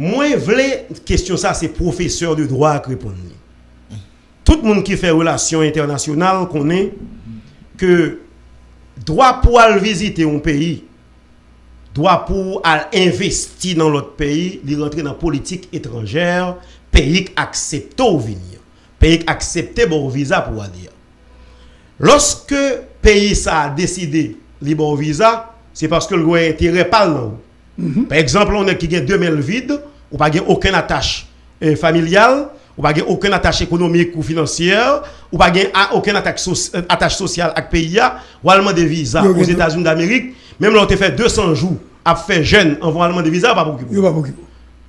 Moi, voulais question ça, c'est professeur de droit qui répond. Tout le monde qui fait relations internationales connaît que droit pour aller visiter un pays, droit pour aller investir dans l'autre pays, il rentrer dans la politique étrangère, pays qui accepte ou venir, pays qui accepte bon visa pour aller. Lorsque pays a décidé de bon visa, c'est parce que le intérêt par là. Par exemple, on a qui a 2000 vides, ou pas aucune attache euh, familiale, ou pas aucune attache économique ou financière, ou pas aucune attache, euh, attache sociale avec le pays, ou allemand de visa aux États-Unis d'Amérique, même là on fait 200 jours à faire jeune en allemand de visa, pas beaucoup.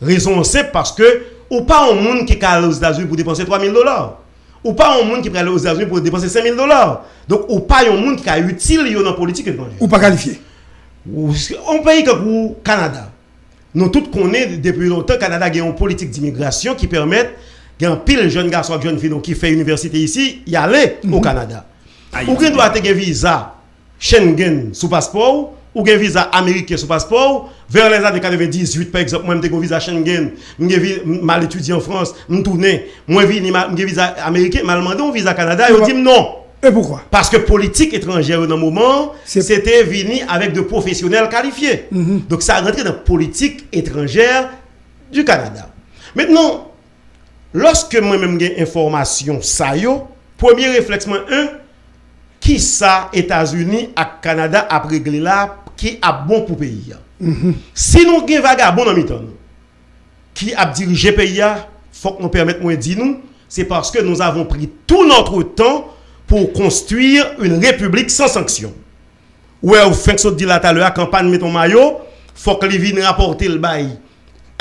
Raison c'est parce que ou pas un monde qui est aux États-Unis pour dépenser 3000 dollars. Ou pas un monde qui aller aux États-Unis pour dépenser 5000 dollars. Donc, ou pas un monde qui est utile dans la politique étrangère. Ou pas qualifié. Un pays comme le Canada. Nous tous connaissons depuis longtemps que le Canada a une politique d'immigration qui permet un pile de jeunes garçons et jeunes filles qui fait université ici, y aller au mhm. Canada. Ou bien doit avoir un visa Schengen sous passeport, ou un visa américain sous passeport, vers les années 98, par exemple, moi, j'ai un visa Schengen, j'ai mal étudié en France, je tourné, moi, j'ai un visa américain, mal demandé un visa Canada, et on dit non. Et pourquoi? Parce que politique étrangère, dans le moment, c'était venu avec de professionnels qualifiés. Mhm. Donc, ça a rentré dans la politique étrangère du Canada. Maintenant, lorsque moi-même j'ai information, ça y premier réflexe, un, qui ça, États-Unis et Canada a réglé là, qui a bon pour pays. Mhm. Si nous avons un vagabond dans le qui a dirigé le pays, il faut que nous permettions de dire nous, c'est parce que nous avons pris tout notre temps pour construire une république sans sanction. Ouais, vous faites ce dit là tout la campagne met ton maillot, faut que les viennent rapporter le bail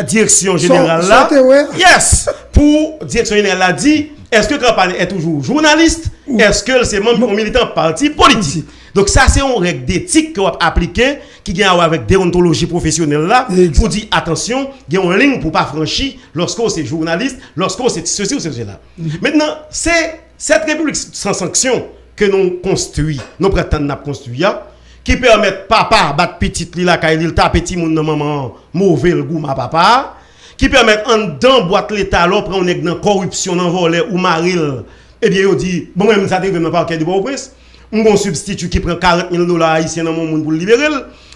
direction générale là. Yes, pour direction générale a dit est-ce que campagne est toujours journaliste? Est-ce que c'est membre militant parti politique? Donc ça c'est une règle d'éthique qu'on va appliquer qui vient avec déontologie professionnelle là pour dire attention, il y a une ligne pour pas franchir lorsqu'on c'est journaliste, lorsqu'on c'est ceci ou ceci là. Mm-hmm. Maintenant, c'est cette république sans sanction que nous construisons, nous prétendons construire, qui permet papa battre petite li la il tape petit moun maman mauvais le goût ma papa qui permet en dans boîte l'état là prend on dans corruption dans voler ou maril et bien il dit bon même ça dans parquet de Port-au-Prince un bon substitut qui prend 40 000 dollars haïtiens dans mon monde pour libérer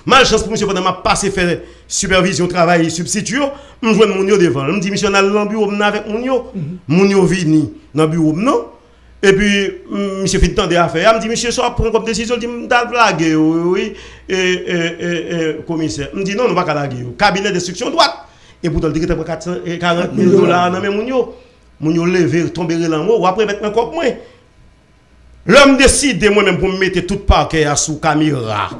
malchance pour monsieur pendant m'a passé faire supervision travail substitut me joindre mon yo devant me dit monsieur dans le bureau avec mon yo. Mhm. mon yo vini dans bureau non? Et puis, monsieur fait temps d'affaires. Il me dit, monsieur, ça prend comme décision. Il me dit, blague, oui, et, commissaire. Il me dit, non, nous ne pas blaguer. Cabinet d'instruction droite. Et pour le dire que 40 000 dollars dans mes mounio. Mounio lever, tomber dans ou après mettre un cop moi. L'homme décide moi-même pour me mettre tout parquet sous caméra.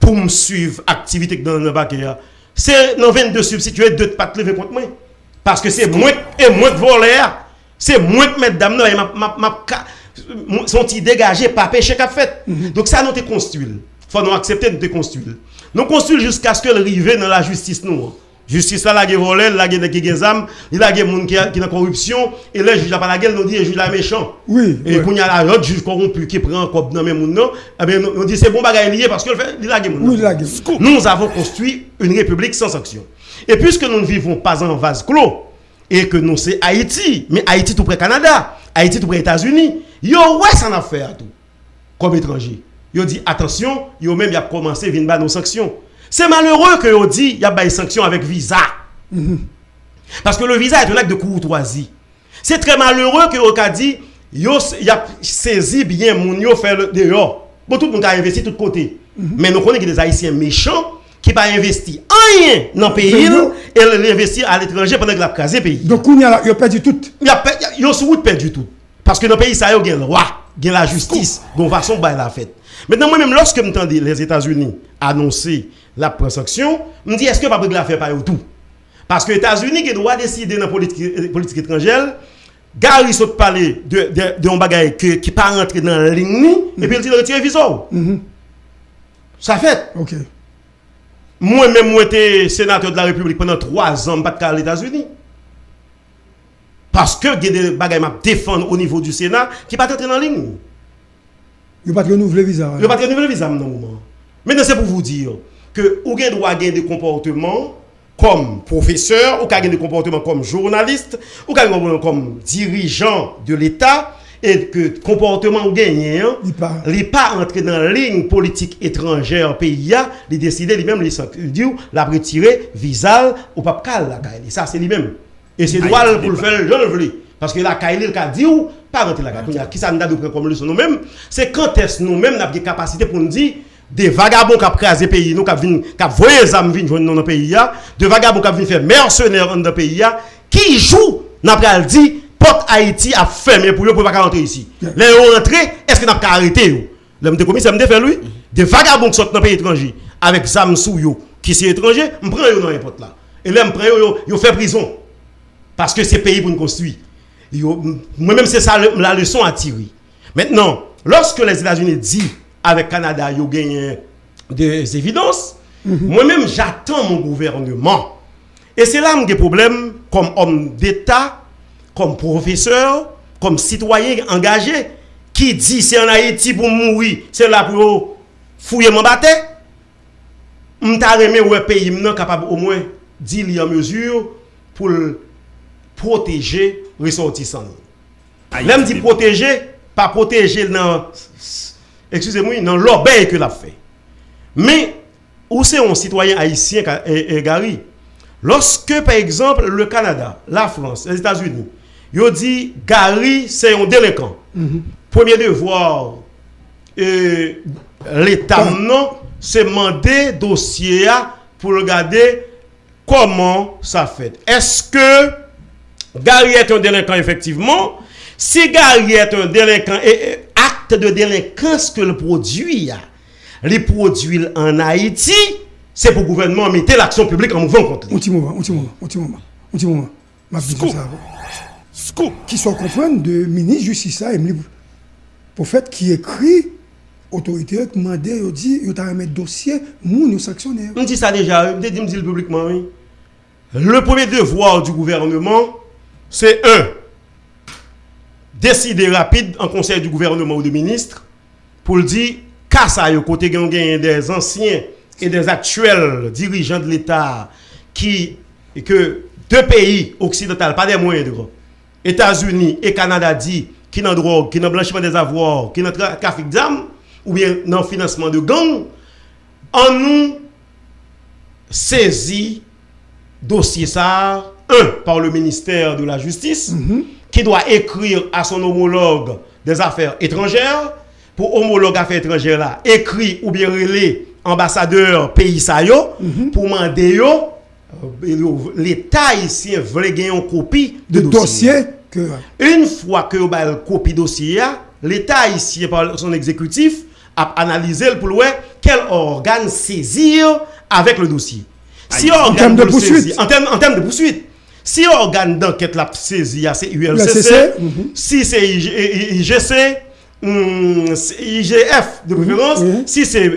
Pour me suivre activité dans le parquet. C'est dans 22 substitués, deux pattes lever contre moi. Parce que c'est moi et moi de voler. C'est moi qui mesdames, sont dégagés, pas péché qu'a fait. Mhm. Donc ça, nous te construit. Il faut nous accepter de te construire. Nous construisons jusqu'à ce que le dans la justice nous. Justice là, la volé, la guerre qui âmes, il a des gens qui qui dans corruption et juges pas la gueule nous dit juge la méchant. Oui. Et quand il y a la juge corrompu qui prend comme dans même monde eh bien nous dit c'est bon bagaille lié parce que il a Oui, Nous avons construit une république sans sanction. Et puisque nous ne vivons pas en vase clos, et que nous c'est Haïti, mais Haïti tout près Canada, Haïti tout près États-Unis, yo ouais ça en affaire tout comme étranger. Yo dit attention, yo même y a commencé à bas nos sanctions. C'est malheureux que yo dit y a des sanctions avec visa. Mhm. Parce que le visa est un acte de courtoisie. C'est très malheureux que yo a dit yo y a saisi bien mon yo faire le dehors. Bon tout le monde a investi de tous côtés. Mhm. Mais nous connaissons des haïtiens méchants qui pas investi rien dans le pays et l'investir à l'étranger pendant que la crasé pays. Donc, il a, a perdu tout. Il a perdu tout. Parce que dans le pays, ça, il y a le roi, il y a la justice, il y a façon de la fête. Maintenant, moi-même, lorsque je les États-Unis annoncer la transaction, je me dis, est-ce que pas la faire par tout? Parce que les États-Unis qui doit décider dans la politique, politique étrangère, Gary saute parler de, de, de un bagage qui n'est pas rentré dans la ligne, et puis il dit retirer le visa. Mm Ça fait. Ok. Moi-même, moi, j'étais sénateur de la République pendant trois ans, pas de aux États-Unis. Parce que il y a des bagages à défendre au niveau du Sénat qui ne pas entrer dans la ligne. Il pas renouveler le visa. Il ne pas renouveler le visa, non. Maintenant, c'est pour vous dire que vous avez droit à des comportements comme professeur, ou des comportements comme journaliste, ou des comportements comme dirigeant de l'État, et que comportement gagné, il n'est pas entré dans la ligne politique étrangère pays, il décide lui-même, il dit, la retirer visa ou pas la Ça, c'est lui-même. Et c'est droit pour le faire, je le veux. Parce que la Kaili, il a dit, ou pas rentrer la Kaili. Qui ça nous a de comme leçon nous-mêmes? C'est quand est-ce nous-mêmes, nous avons des capacités pour nous dire, des vagabonds qui ont crasé le pays, nous, qui ont voyé les âmes venir dans le pays, de vagabonds qui ont fait mercenaires dans le pays, qui jouent, n'a pas dit, porte Haïti a fermé pour eux pour pas rentrer ici. Les rentré, est-ce que n'a pas arrêté L'homme de commissaire me fait lui, des vagabonds qui sont dans le pays étranger, avec Sam Souyo, qui sont étrangers, je prends eux dans n'importe là. Et là, prends eux, ils fait prison. Parce que c'est pays pour nous construire. Moi-même, c'est ça la leçon à tirer. Maintenant, lorsque les États-Unis disent avec Canada, ont gagné des évidences, mhm. moi-même, j'attends mon gouvernement. Et c'est là que des problèmes comme homme d'État, comme professeur, comme citoyen engagé, qui dit c'est en Haïti pour mourir, c'est là pour fouiller mon. Je suis un pays capable au moins d'y en mesure pour protéger les ressortissants. L'aime dit protéger, pas protéger dans, excusez-moi, dans l'obéi que l'a fait. Mais, où c'est un citoyen haïtien, Gary, lorsque, par exemple, le Canada, la France, les États-Unis, ils dit Gary, c'est un délinquant. Mhm. Premier devoir, l'État, non, c'est demander dossier pour regarder comment ça fait. Est-ce que Gary est un délinquant, effectivement? Si Gary est un délinquant et acte de délinquance que le produit, les produits en Haïti, c'est pour le gouvernement mettre l'action publique en mouvement contre lui. Un petit moment, un petit moment, un petit moment, un petit moment. Ma Scoop. Qui sont comprendre de ministre justice ça, pour fait qui écrit autorité qui m'a dit, il dit, il a un dossier, nous, nous sanctionner. On dit ça déjà, je dis publiquement, oui. Le premier devoir du gouvernement, c'est un, décider rapide en conseil du gouvernement ou de ministre pour le dire, qu'à yo côté des anciens et des actuels dirigeants de l'État qui, que deux pays occidentaux, pas des moindres, États-Unis et Canada dit, qui n'ont drogue, qui n'ont blanchiment des avoirs, qui n'ont trafic d'armes, ou bien dans le financement de gangs, en nous saisi dossier ça un, par le ministère de la Justice, mhm. qui doit écrire à son homologue des affaires étrangères, pour homologue affaires étrangères là, écrit ou bien relais ambassadeur pays ça mhm. pour demander euh, l'État ici veut gagner une copie de, dossier. Que... Une fois que vous avez copie dossier, l'État ici, par son exécutif, a analysé pour voir quel organe saisir avec le dossier. Si en termes de poursuite. en termes de poursuite. Si organe d'enquête l'a saisi, c'est ULCC. Mhm. Si c'est IGC, hmm, IGF de préférence, si c'est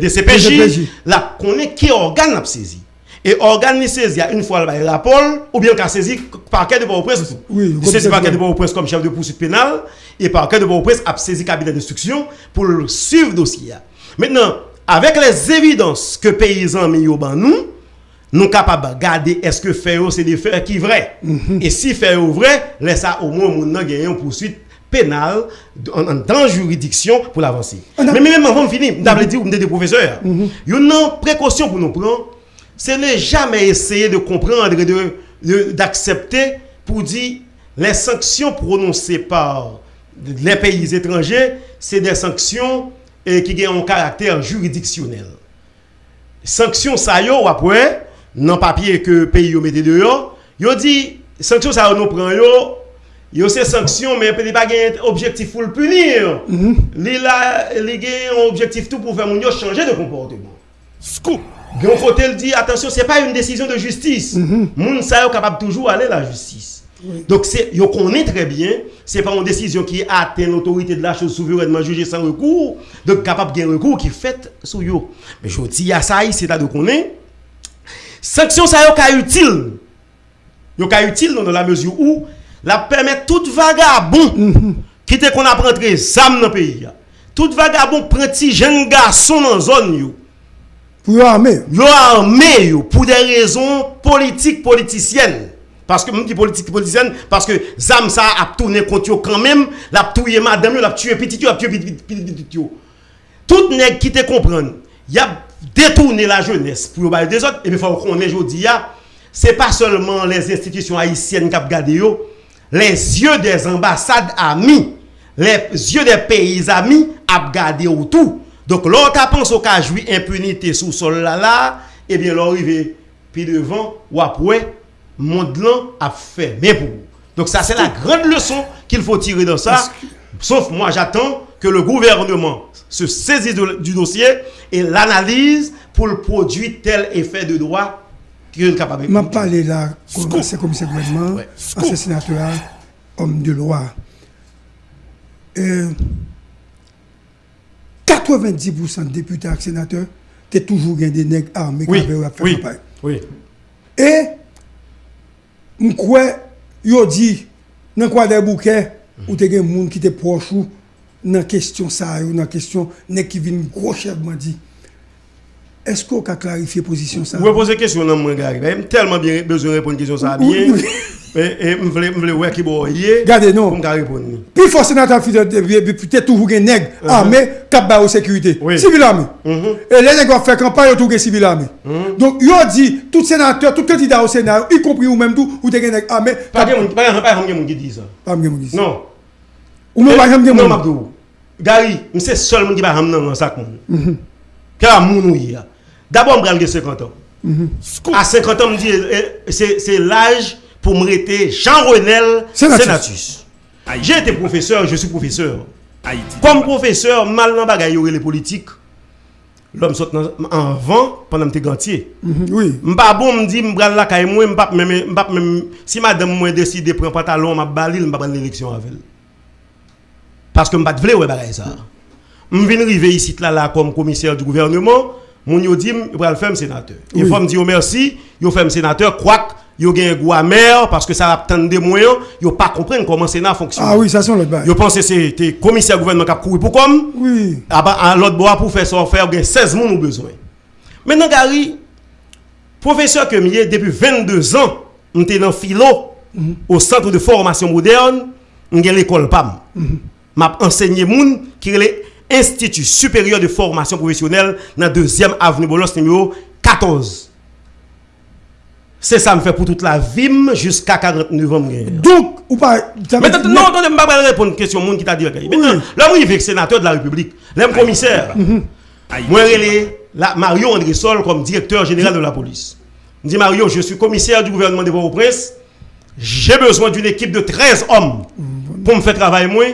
DCPJ, là, connaît qui organe l'a saisi. Et organe saisi une fois le rapport, ou bien qu'a saisi parquet de Port-au-Prince. Oui, saisi parquet de Port-au-Prince comme chef de poursuite pénale, et parquet de Port-au-Prince a saisi cabinet d'instruction pour suivre le dossier. Maintenant, avec les évidences que paysans mis au nous, nous capables de garder est-ce que faire c'est des faits qui vrai mhm. et si faire vrai laisse ça au moins mon gagner une poursuite pénale dans la juridiction pour l'avancer mais même avant de finir vous dit vous des professeurs mhm. une précaution pour nous prendre c'est ne jamais essayer de comprendre et d'accepter pour dire les sanctions prononcées par les pays étrangers, c'est des sanctions et, qui ont un caractère juridictionnel. Sanctions, ça y après, dans le papier que le pays a mis dehors, ils dit, sanctions, ça nous prend, yo ces sanctions, mais peut-être pas un objectif pour le punir. Mm-hmm. Il a un objectif tout pour faire mon changer de comportement. Scoop! Gen fote l di, atensyon, se pa yon desisyon de justis. Moun sa yo kapab toujou ale la justis. Donk se, yo konen tre bien, se pa yon desisyon ki aten l'autorite de la chose souverenman juje san rekou, donk kapab gen rekou ki fèt sou yo. Men yo di, ya sa yi, se ta de konen, Sanction ça est utile. Yo ka utile dans la mesure où la permet tout vagabond mhm. qui te qu'on a rentré sam dans pays. Tout vagabond prend petit jeune garçon dans zone yo. Pour. Yo armé pour des raisons politiques, politiciennes. Parce que, je dis politique politicienne, parce que Zam ça a tourné contre quand même, l'a tué madame, l'a tué petit, l'a tué petit, petit, Tout nèg qui te comprendre, il a détourné la jeunesse pour parler des autres, et il faut qu'on ait aujourd'hui, c'est pas seulement les institutions haïtiennes qui ont gardé les yeux des ambassades amis, les yeux des pays amis ont gardé tout. Donc, l'autre pense au cas jouir impunité sous sol là là, eh bien, l'arrivée, puis devant, ou après, monde là a fait. Mais pour Donc, ça, c'est la grande leçon qu'il faut tirer dans ça. Sauf moi, j'attends que le gouvernement se saisisse du dossier et l'analyse pour le produire tel effet de droit qu'il est capable de. Je parlé là, c'est comme gouvernement, ouais. sénateur, homme de loi. 90% deputè ak senatè, te toujou gen de neg arme oui, kave ou ap fè kampay. Oui, oui. E mkwe yo di nan kwa de bouke mm -hmm. ou te gen moun ki te prochou nan kestyon sa yo, nan kestyon nek ki vin gro chevman di. Est-ce qu'on a clarifié la position ça? Vous posez question, non, moi, J'ai tellement bien besoin de répondre à question ça bien. Et je voulais voir qui est Regardez, non. Pour répondre. Puis, force sénateur, peut-être toujours un nègre uh-huh. armé, cap de sécurité. Civil armé. Uh-huh. Et les nègres fait campagne autour de civil armé. Uh-huh. Donc, ont dit, tout sénateur, tout candidat au Sénat, y compris ou même tout, ou des nègres armés. Pas de gens qui disent ça. Pas de qui disent ça. Non. Ou même pas de Non, Mabdou. Gary, c'est seul monde qui va ramener dans sac. Car mon D'abord, je vais 50 ans. À 50 ans, c'est l'âge pour me rester Jean Renel Sénatus. J'ai été professeur, je suis professeur. Comme professeur, mal dans bagaille les politiques. L'homme saute en vent pendant que gantier. Mm Oui. M'pa bon me dit m'bral la caille moi m'pa même m'pa même si madame moi décide de prendre pantalon m'a balil m'pa prendre l'élection avec elle. Parce que m'pa vle ouais bagaille ça. M'vinn river ici là là comme commissaire du gouvernement, mon yo dit m'pral faire sénateur. Il faut me dire merci, yo fait sénateur quoique yo gen goût amer parce que ça a tant de moyens, yo pas comprendre comment Sénat fonctionne. Ah oui, ça sont l'autre Yo pense c'était commissaire gouvernement qui a couru pour comme Oui. Ah bah l'autre bois pour faire ça faire gen 16 moun ou besoin. Maintenant Gary professeur que depuis 22 ans, j'étais dans philo mhm. au centre de formation moderne, j'ai l'école PAM. M'a enseigné moun qui est l'Institut supérieur de formation professionnelle dans deuxième avenue Bolos numéro 14. C'est ça me fait pour toute la vie jusqu'à 49 ans. Donc, ou pas. Mais non, attendez, je ne vais pas répondre à une question monde qui t'a dit. Maintenant, là, moi, je sénateur de la République, l'homme commissaire. Moi, je Mario André Sol comme directeur général de la police. Je dis Mario, je suis commissaire du gouvernement de Port-au-Prince. J'ai besoin d'une équipe de 13 hommes pour me faire travailler moi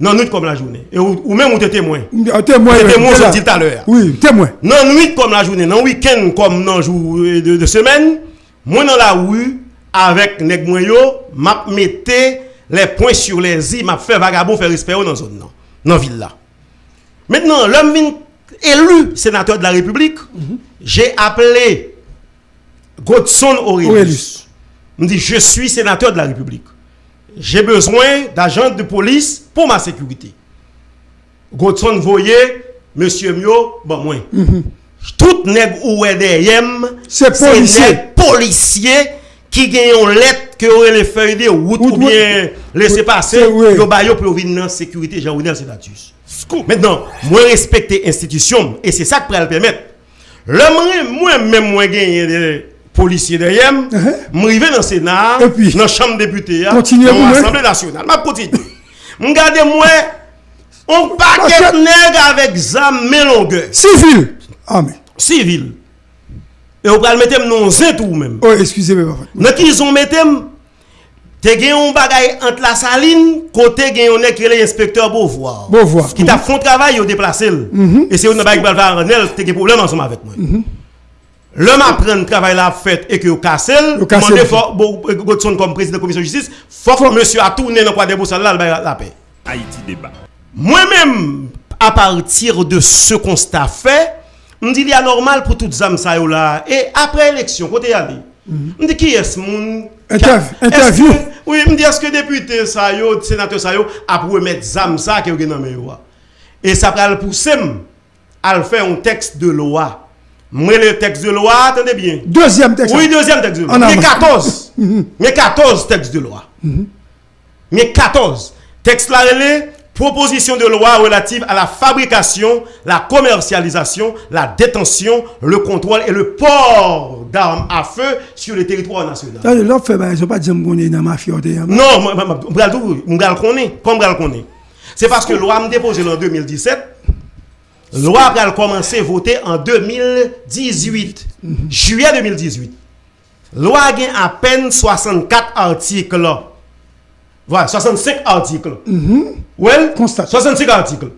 non nuit comme la journée. Et ou, même ou t'es témoin. Témoin. Témoin, je dis tout à l'heure. Oui, témoin. Non nuit comme la journée, non week-end comme non jour de, de semaine. Moi dans la rue avec nèg yo, m'a metté les points sur les i, m'a fait vagabond faire respect dans zone non, dans ville là. Maintenant, l'homme élu sénateur de la République, j'ai appelé Godson Aurelius. Me dit je suis sénateur de la République. J'ai besoin d'agents de police pour ma sécurité. Godson voyait monsieur Mio, bon moi. Mhm. Tout nèg ou derrière c'est policier. policier qui gagne une lettre que aurait les feuilles de route ou bien laisser passer yo ba yo pour venir dans sécurité Jean-Renel Sénatus. Maintenant, moi respecter institution et c'est ça qui peut le permettre. Le moi même moi gagner des policiers derrière, uh dans le Sénat, dans la chambre députée, dans l'Assemblée nationale, m'a continue. Regardez moi on paquet nèg avec zam longueur. Civil. Mais. Civil. Et on va le mettre dans un tout même. Oh, excusez-moi. Dans qu'ils ont mettre te gen un bagay entre la saline, côté gen on est qui est l'inspecteur Beauvoir. Beauvoir. Qui t'a fait travail, il déplacé. Mhm. Et c'est un bagay qui va faire un te gen problème ensemble avec moi. Mhm. L'homme apprend le travail la fait et que vous cassez, demandez faut Godson comme président de la commission de justice, faut que monsieur a tourné dans quoi de boussole là la paix. Haïti débat. Moi-même à partir de ce constat fait, me dit il y a normal pour toutes âmes ça là. Et après élection côté aller me dit qui est ce monde interview. oui me dit est-ce que député ça yo sénateur ça yo a pour mettre zam ça qui dans et ça va le pousser à faire un texte de loi Moi, le texte de loi, attendez bien. Deuxième texte. Oui, deuxième texte de loi. Mais 14. Mais 14 textes de loi. Mais 14. Texte là, est proposition de loi relative à la fabrication, la commercialisation, la détention, le contrôle et le port d'armes à feu sur le territoire national. Là, fait, bah, je ne pas dire que je dans ma fierté. Non, je le connais. Connais. C'est parce que la loi me déposée en 2017. Loi a commencé à voter en 2018. Juillet 2018. La loi a à peine 64 articles. Voilà, 65 articles. Mm Ouais, 65 articles.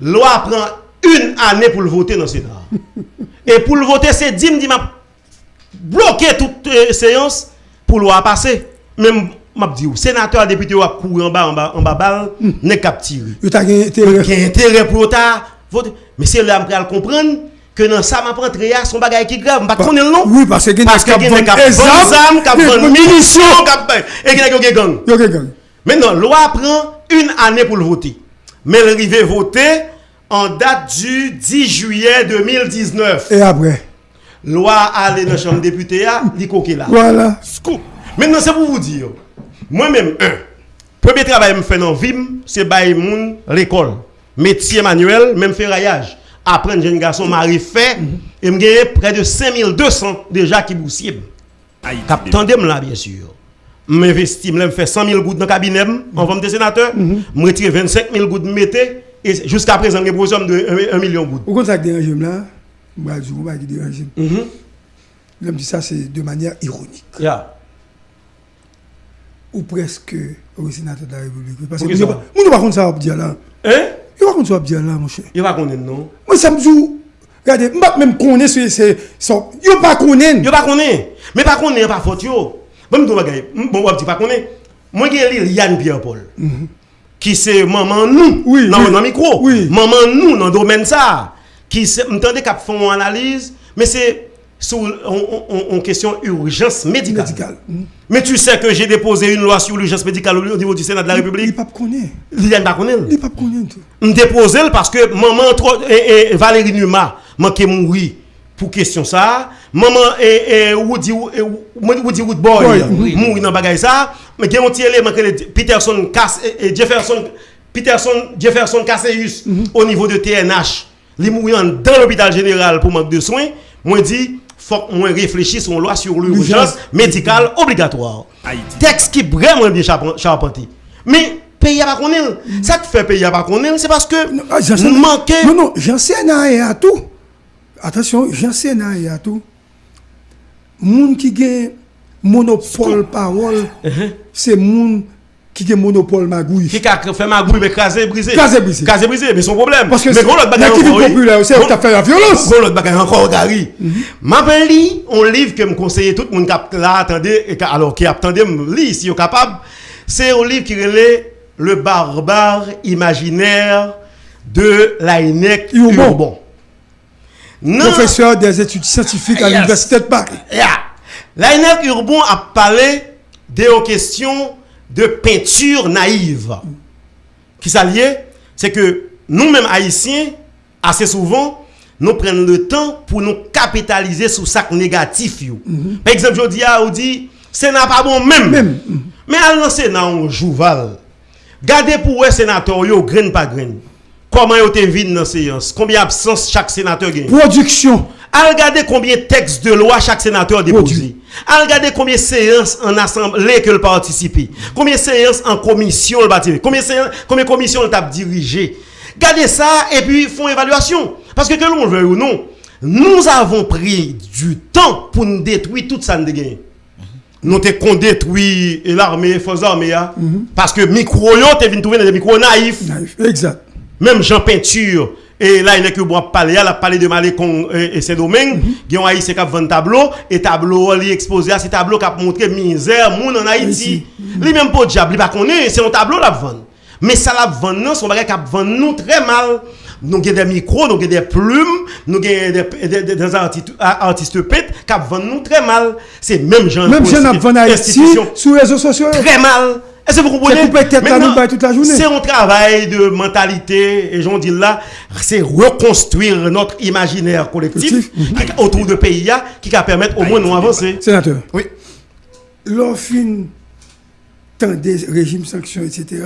Loi prend une année pour le voter dans le Sénat. Et pour le voter, c'est 10 m'a bloqué toute euh, séance pour le loi passer. Même m'a dit, sénateur, député, ou courir en bas, en bas, en bas, balle, mm. n'est capturé. Il a intérêt pour ta voter. Mais c'est là, je comprendre que dans ça, je prends son bagage qui est grave. Je ne connais le nom. Oui, parce que il y a des armes, ont munitions, et qui ont des gangs. Maintenant, loi prend une année pour le voter. Mais elle arrive voter en date du 10 juillet 2019. Et après? Loi aller dans la chambre député, il là. Voilà. Scoop. Maintenant, c'est pour vous dire. Moi-même, un, premier travail que je fais dans VIM, c'est bailler l'école. Métier manuel, même ferraillage. Après, un jeune garçon m'a fait, et j'ai près de 5200 déjà qui boussiers. Attendez là, bien sûr. M'investis, je fais 100 000 gouttes dans le cabinet, en forme de sénateur. Je retire 25 000 gouttes, mettez, et jusqu'à présent, j'ai besoin de 1 million de gouttes. Pourquoi ça dérange là? Je vais dire, je vais dire. Je dis ça, c'est de manière ironique. Yeah ou presque au sénateur de la République. Parce que je ne sais pas ça va dire là. Hein? Il va va dire là, mon cher. Il va connaître, non Moi, ça me dit, regardez, je ne même connaître ce. Il ne pas connaître. Il pas connaître. Mais pas connaître, pas faute. Bon, je ne bon, pas connaître. Moi, j'ai Yann Pierre-Paul. Mhm. Qui c'est maman nous oui, dans le micro. Oui. Maman nous dans le domaine ça. Qui m'entendez qu'à faire une analyse. Mais c'est sur en, question urgence médicale. Hmm. Mais tu sais que j'ai déposé une loi sur l'urgence médicale au niveau du Sénat de la République. Il pas connaît. Il pas connaît. Il pas connaît. Je déposé parce que maman et, Valérie Numa manqué mourir pour question ça. Maman et, Woody Woody Woodboy mourir dans bagaille ça. Mais il y a un petit élément que Peterson et Jefferson Peterson Jefferson Cassius hmm. au niveau de TNH. Il mourir dans l'hôpital général pour manque de soins. Moi dis faut qu'on réfléchisse sur une loi sur l'urgence médicale obligatoire. Texte qui est vraiment bien charpenté. Mais pays pas connaître. Ça qui fait pays pas connaître, c'est parce que nous ah, manquons. Non, non, j'en sais à tout. Attention, j'en sais à tout. Moun qui a monopole parole, uh-huh. c'est moun qui a monopole magouille. Qui a fait magouille, mais casé brisé. Casé brisé. Casé brisé, mais son problème. Parce que mais l'autre bagaille encore. populaire, c'est qui a fait la violence. L'autre bagaille encore, Gary. Ma ben li, on livre que me conseille tout le monde qui là, attendez, alors qui attendez, lit si vous capable. C'est un livre qui relève le barbare imaginaire de l'AINEC Urbon. Professeur des études scientifiques à l'Université de Paris. Yeah. L'AINEC Urbon a parlé des questions de peinture naïve. Qui s'allie, c'est que nous-mêmes haïtiens, assez souvent, nous prenons le temps pour nous capitaliser sur ça négatif. Mhm. Par exemple, je dis à dit, c'est pas bon même. Mais à le Sénat, on joue val. Gardez pour les sénateur, yo, grain par grain. Comment yo te vide dans séance? Combien d'absence chaque sénateur gagne? Production. À regarder combien de textes de loi chaque sénateur a déposé. À regarder combien de séances en assemblée que le participe. Combien de séances en commission le bâtiment. Combien de combien de commissions le tape dirigé. Gardez ça et puis font évaluation. Parce que que l'on veut ou non, nous avons pris du temps pour nous détruire toute ça gain. Nous avons détruit l'armée, forces armées, hein. mhm. parce que micro, es venu trouver des micros naïfs. Naïf, exact. Même Jean Peinture, et là, il a que bois parler, il a parlé de Malécon et ses domaines. Il y a un haïtien qui a 20 tableaux, et tableau, il exposé à ces tableaux qui a montré misère, moun en Haïti. Lui même pas diable, il pas connaît, c'est un tableau la vendre. Mais ça la vendre, son bagage qui a vendu nous très mal. Nous avons des micros, nous avons des plumes, nous avons des, des, artistes, artistes pètes qui vendent nous très mal. C'est même gens Même gens qui vendent ici, sur les réseaux sociaux. Très mal. Est-ce que vous comprenez? C'est un travail de mentalité, et j'en dis là, c'est reconstruire notre imaginaire collectif autour de pays qui va permettre au moins de nous avancer. Sénateur. Oui. L'offre tant des régimes sanctions, etc.,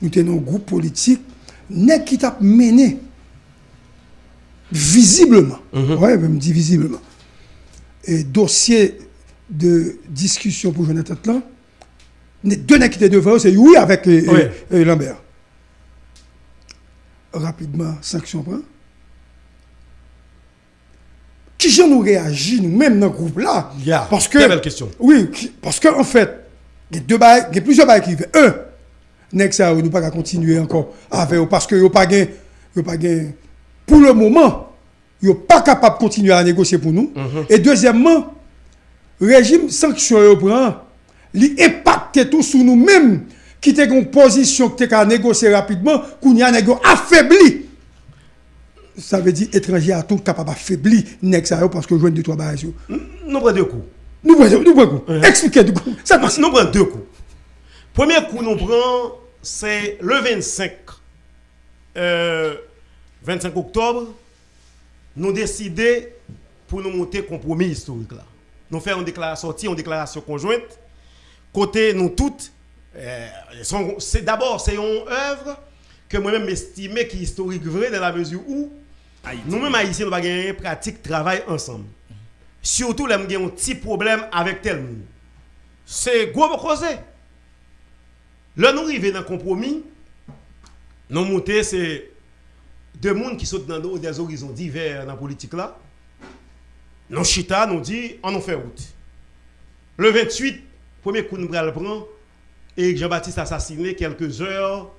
nous tenons un groupe politique qui t'a mené visiblement, mm ouais, même dit visiblement, et dossier de discussion pour Jonathan là, deux qui étaient devant, c'est oui avec Lambert. Rapidement, sanction prend. Qui j'en nous réagit, nous-mêmes dans le groupe là? Parce que. belle question. Oui, parce qu'en fait, il y a, deux il y a plusieurs bails qui viennent. Un, Next, ça, nous pas continuer encore avec parce que pas pas pour le moment, ils pas capable de continuer à négocier pour nous. Mhm. Et deuxièmement, régime sanction prend, il impacte tout sur nous-mêmes qui était une position qui était négocier rapidement, qu'on y a affaibli. Ça veut dire étranger à tout capable d'affaiblir Next parce que je viens de trois barres. Nous prenons deux coups. Nous prenons deux coups. Expliquez deux coups. Ça passe. Nous prenons deux coups. Premier coup, nous prenons c'est le 25, 25 euh, octobre, nous décidons pour nous monter compromis historique là. Nous faisons une déclaration, une déclaration conjointe. Côté nous toutes, euh, c'est d'abord c'est une œuvre que moi-même estimé qui est historique vrai dans la mesure où nous-mêmes haïtiens nous avons une pratique travail ensemble. Surtout nous avons un petit problème avec tel monde. C'est gros causer. Là, nous arrivons dans le compromis. Nous montons, c'est deux mondes qui sont dans des horizons divers dans la politique là. Nous chita, nous dit, on en fait route. Le 28, premier coup nous le prend, et Jean-Baptiste assassiné quelques heures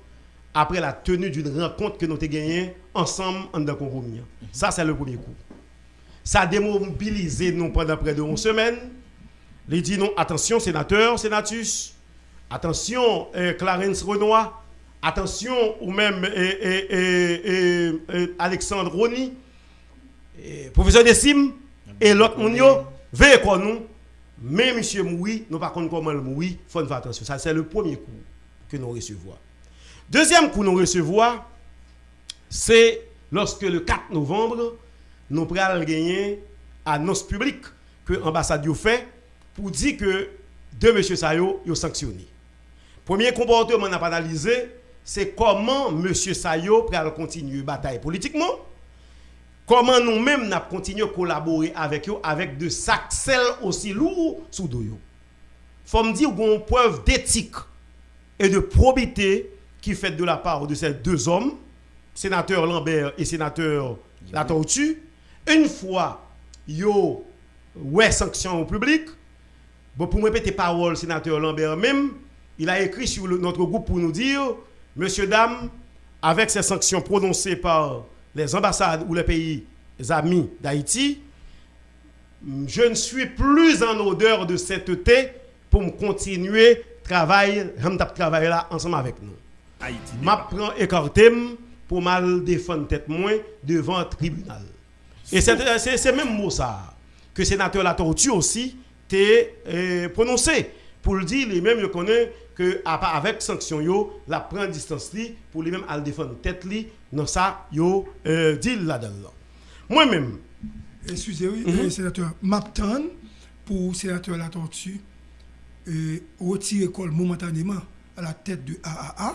après la tenue d'une rencontre que nous avons gagnée ensemble en compromis. Ça, c'est le premier coup. Ça a démobilisé nous pendant près de 11 semaines. Il dit non, attention, sénateur, sénatus, Attention, eh, Clarence Renoir. Attention, ou même eh, eh, Alexandre Roni. professeur Dessim. Et l'autre Mounio. Veillez quoi nous. Mais monsieur Moui, nous pas comment le Moui. Il faut faire attention. Ça, c'est le premier coup que nous recevons. Deuxième coup que nous recevons, c'est lorsque le 4 novembre, nous prenons gagner annonce publique que l'ambassade a fait pour dire que deux monsieur Sayo ont sanctionné. Premier comportement qu'on a analysé, c'est comment M. Sayo peut continuer la bataille politiquement. Comment nous-mêmes nous continué à collaborer avec eux avec de sacs aussi lourds sous Il faut me dire qu'on preuve d'éthique et de probité qui fait de la part de ces deux hommes, sénateur Lambert et sénateur La Tortue. Une fois, yo ouais sanction au public, bon, pour me répéter parole, sénateur Lambert même, il a écrit sur notre groupe pour nous dire, Monsieur, dames, avec ces sanctions prononcées par les ambassades ou les pays amis d'Haïti, je ne suis plus en odeur de cette thé pour me continuer travail, travailler là ensemble avec nous. Haïti. Je prends écarté pour mal défendre tête moins devant le tribunal. Et c'est même mot ça que le sénateur La Tortue aussi t'a euh, prononcé pour le dire, lui-même, je connais que avec sanction yo, la prend distance li pour lui-même à défendre tête li dans ça yo euh, dit là-dedans. Moi-même excusez-moi, mm -hmm. sénateur Mapton pour sénateur La Tortue euh, retirer l'école momentanément à la tête de AAA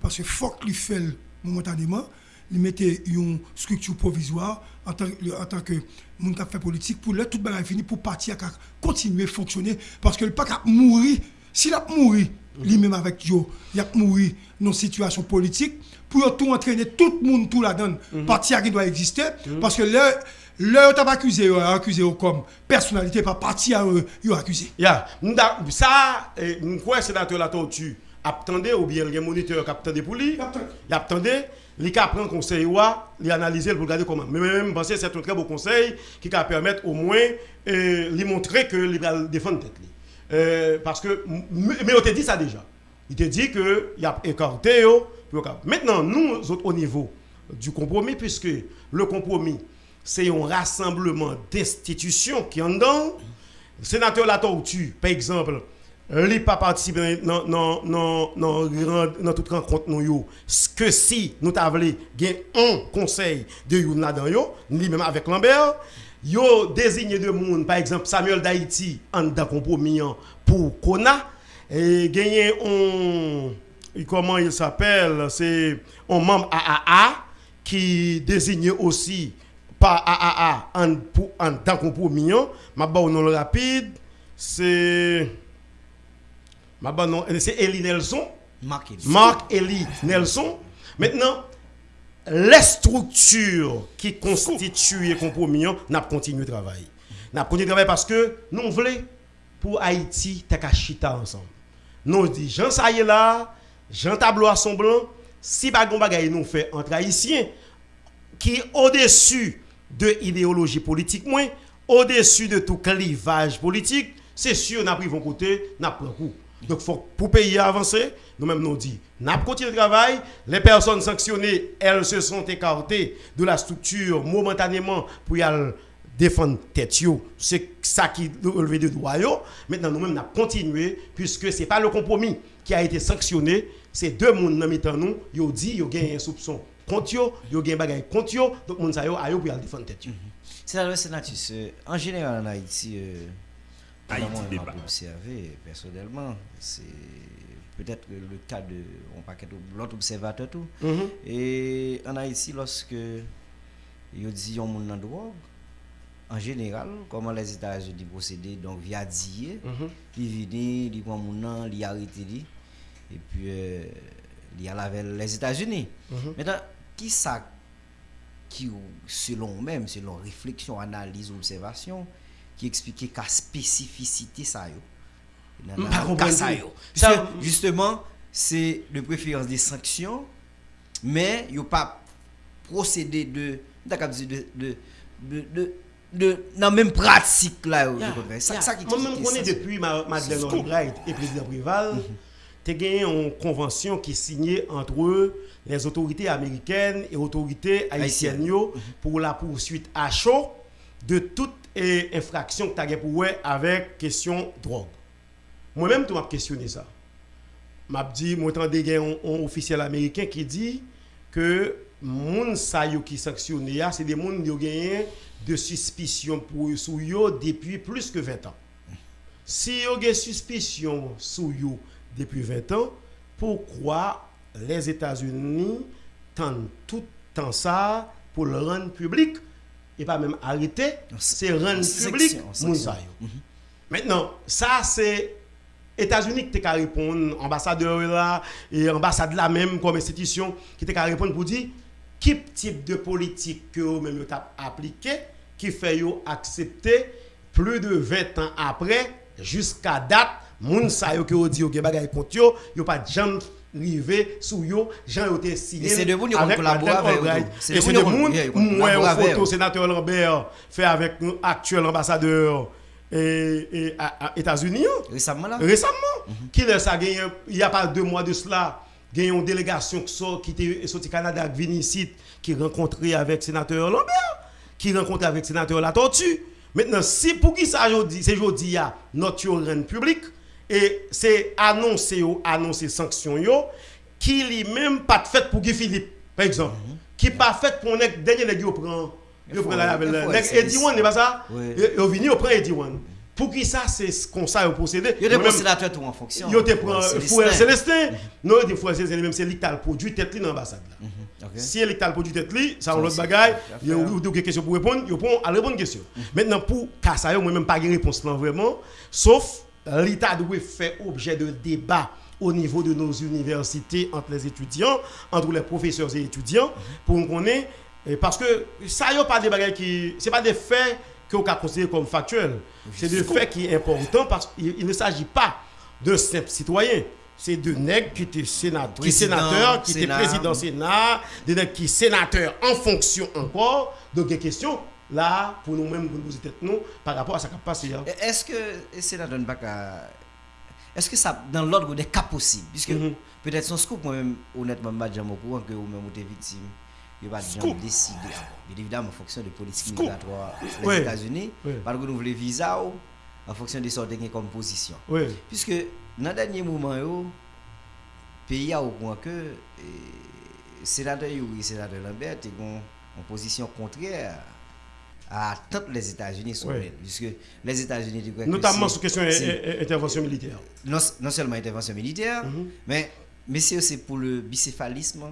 parce que faut qu'il fait momentanément il mettait une structure provisoire en tant, en tant que monde qui fait politique pour là tout le fini pour partir à continuer à fonctionner parce que le pas mourir s'il a mouru lui-même avec Joe, il a mouru dans une situation politique pour tout entraîner tout le monde tout là-dedans mm parti qui doit exister mhm. parce que là Là, tu accusé, accusé comme personnalité, pas parti à eux, ils accusé. Yeah. Ça, je crois que c'est la tortue. Attendez, ou bien le moniteur qui attendait pour lui. Il attendait il a pris un conseil, il a analysé pour regarder comment. Mais même, que c'est un très beau conseil qui va permettre au moins de euh, lui montrer que il va défendre. Euh, parce que, mais on t'a dit ça déjà. Il t'a dit qu'il a écarté. Maintenant, nous, autres, au niveau, du compromis, puisque le compromis, c'est un rassemblement d'institutions qui en dedans. Sénateur La Tortue, par exemple, il pas participé dans dans toute rencontre nous que si nous t'avons un conseil de yon là dedans lui-même avec Lambert yo désigné de monde par exemple Samuel d'Haïti en dans compromis pour Kona et gagné un comment il s'appelle c'est un membre AAA qui désigne aussi par AAA en, pour, en tant que mignon. Ma nom rapide, c'est. Ma nom, c'est Eli Nelson. Marc Eli Nelson. Maintenant, les structures qui constituent le compromis, n'a continué de travailler. N'a continué de travailler parce que nous voulons pour Haïti, chita ensemble. Nous disons, Jean ça là, Jean tableau à son blanc, si bagon bagay nous fait entre haïtiens qui au-dessus de l'idéologie politique moins, au-dessus de tout clivage politique, c'est sûr n'a pris vos côté, n'a pris coup. Donc faut pour pays avancer, nous-mêmes nous dit, n'a continué le travail, les personnes sanctionnées, elles se sont écartées de la structure momentanément pour y aller défendre tête c'est ça qui relevé de droit maintenant nous-mêmes n'a continué puisque c'est pas le compromis qui a été sanctionné. C'est deux mondes dans nous. Yo dit yo gagne un soupçon contre yo yo gagne bagay contre yo. Donc moun sa yo ayo pour défendre tête c'est la sénatus en général en Haïti euh, Haïti débat observé personnellement c'est peut-être le cas de on paquet l'autre observateur tout mhm. et en Haïti lorsque dit yon moun nan drogue en général, comment les États-Unis procédaient, donc via DIE, qui vient, il prend mon nom, il arrête, et puis euh, il y a les États-Unis. Mhm. Maintenant, qui ça qui, selon même, selon réflexion, analyse, observation, qui explique la spécificité ça ça, justement, c'est de préférence des sanctions, mais il n'y a pas procédé de, de, de, de de la même pratique là yeah. ça, ça qui moi même connais depuis Madeleine Albright et président Prival mm tu as gagné une convention qui est signée entre les autorités américaines et autorités haïtiennes mhm. pour la poursuite à chaud de toute infraction que tu as pour avec question drogue. Moi-même tu m'as questionné ça. M'a dit moi entendu un, un officiel américain qui dit que moun sa yo qui sanctionné c'est des moun qui ont gagné de suspicion pour sou depuis plus que 20 ans. Si yo une suspicion sou yo depuis 20 ans, pourquoi les États-Unis tendent tout temps ça pour le rendre public? Et pas même arrêter, c'est rendre public. Mhm. Maintenant, ça c'est États-Unis qui te répondre, ambassadeur là et ambassade là même comme institution qui te répondre pour dire quel type de politique que vous même appliqué qui fait accepter plus de 20 ans après jusqu'à date moun sa yo que dit que bagay contre yo yo pas jamais rivé sous yo Jean yo te signé c'est de vous qui collaborer avec et c'est de moun moi photo sénateur Lambert fait avec actuel ambassadeur et, États-Unis récemment là. Récemment. Mhm. qui ça il y a pas deux mois de cela il y a une délégation qui était sorti Canada avec Vinicite qui rencontrait avec sénateur Lambert, qui rencontrait avec sénateur La Tortue. Maintenant, si pour qui ça aujourd'hui, c'est aujourd'hui notre public et c'est annoncé annoncé sanction yo qui lui-même pas fait pour Guy Philippe par exemple, mhm. qui pas fait pour un dernier nèg yo prend yo prend la Eddie One n'est pas ça? Yo vini yo prend One. Pour qui ça, c'est comme ça au procédé. Il y a des sénateurs tout en fonction. Il y a des Fouer Célestin. Non, des Fouer Célestin, même c'est l'électal produit tête dans l'ambassade. Mhm, si l'électal produit tête, ça on l'autre bagaille. Il y a des questions pour répondre, il répond à bonne question. Mhm. Maintenant, pour ça, moi même pas de réponse là vraiment. Sauf l'État doit faire objet de débat au niveau de nos universités entre les étudiants, entre les professeurs et étudiants, pour qu'on ait. Parce que ça, a pas des qui. Ce pas des faits que vous considérer comme factuel. C'est le fait qui est important parce qu'il ne s'agit pas de simples citoyens. C'est de nègres qui étaient sénateurs, qui sénateurs, qui étaient président Sénat, des nègres qui sénateurs en fonction encore. Donc, des questions là, pour nous-mêmes, pour nous tête nous, par rapport à ce qui a passé. Hein. Est-ce que Sénat donne pas Est-ce que ça, dans l'ordre des cas possibles, puisque mm-hmm. peut-être son scoop, moi-même, honnêtement, je suis au courant que vous-même, vous êtes victime il va décider. Bien évidemment, en fonction de politique migratoire des États-Unis, par que nous voulons visa en fonction de ce qu'ils comme position. Puisque dans le dernier moment, le pays a au point que le sénateur et sénateur Lambert ont en position contraire à toutes les États-Unis sont puisque les États-Unis notamment sur question d'intervention militaire. Non, non, seulement intervention militaire mm-hmm. mais mais c'est aussi pour le bicéphalisme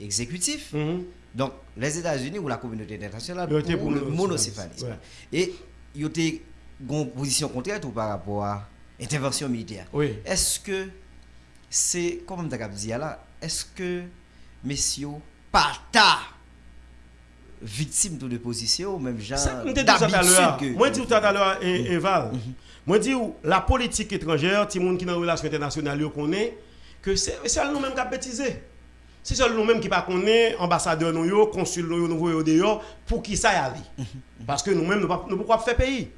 exécutif. Mm-hmm. donc les États-Unis ou la communauté internationale pour, le monocéphalisme. Et il y a une position contraire tout par rapport à intervention militaire. Est-ce que c'est comme tu as dit là est-ce que messieurs partent victime de position, même genre d'habitude. Moi, je dis tout à l'heure, Eval, moi, je dis la politique étrangère, tout le monde qui est dans la relation internationale, connaît que c'est nous-mêmes qui avons bêtisé. C'est nous-mêmes qui ne connaissons ambassadeur, nous, consul, nous, nous, dehors, pour qui ça y aller. Parce que nous-mêmes, nous ne pouvons pas faire pays?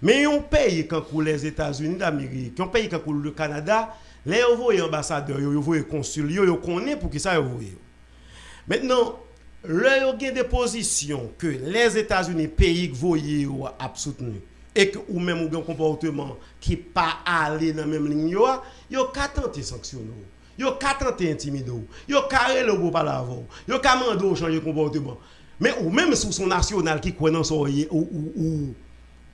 Mais on paye quand pour les États-Unis d'Amérique, on paye quand pour le Canada, les ambassadeurs, les envoyés consuls, ils connaissent pour qui ça y Maintenant, le yo gen de pozisyon ke les Etats-Unis peyi k voye yo ap soutenu e ke ou men mou gen komporteman ki pa ale nan men lin yo yo katante sanksyon yo yo katante intimido yo kare le bo palavon yo kamando chanje komporteman. Men ou men sou son nasyonal ki kwen nan soye ou, ou,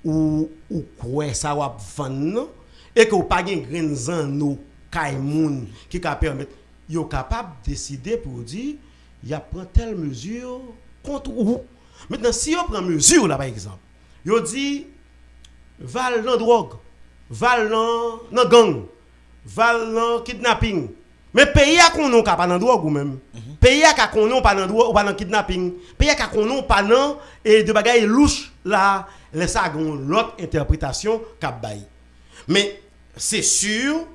ou, ou kwen sa wap fan nan e ke ou pa gen gren zan nou kay moun ki ka permette yo kapab deside pou di il a pris telle mesure contre vous. Maintenant, si on prend mesure là, par exemple, il dit, val dans drogue, val dans gang, val dans kidnapping. Mais pays a qu'on non pas dans drogue ou même. Mhm. Pays a qu'on non pas dans drogue ou pas dans kidnapping. Pays a qu'on non pas dans et de bagaille louche là, laisse ça l'autre interprétation qu'a Mais c'est sûr,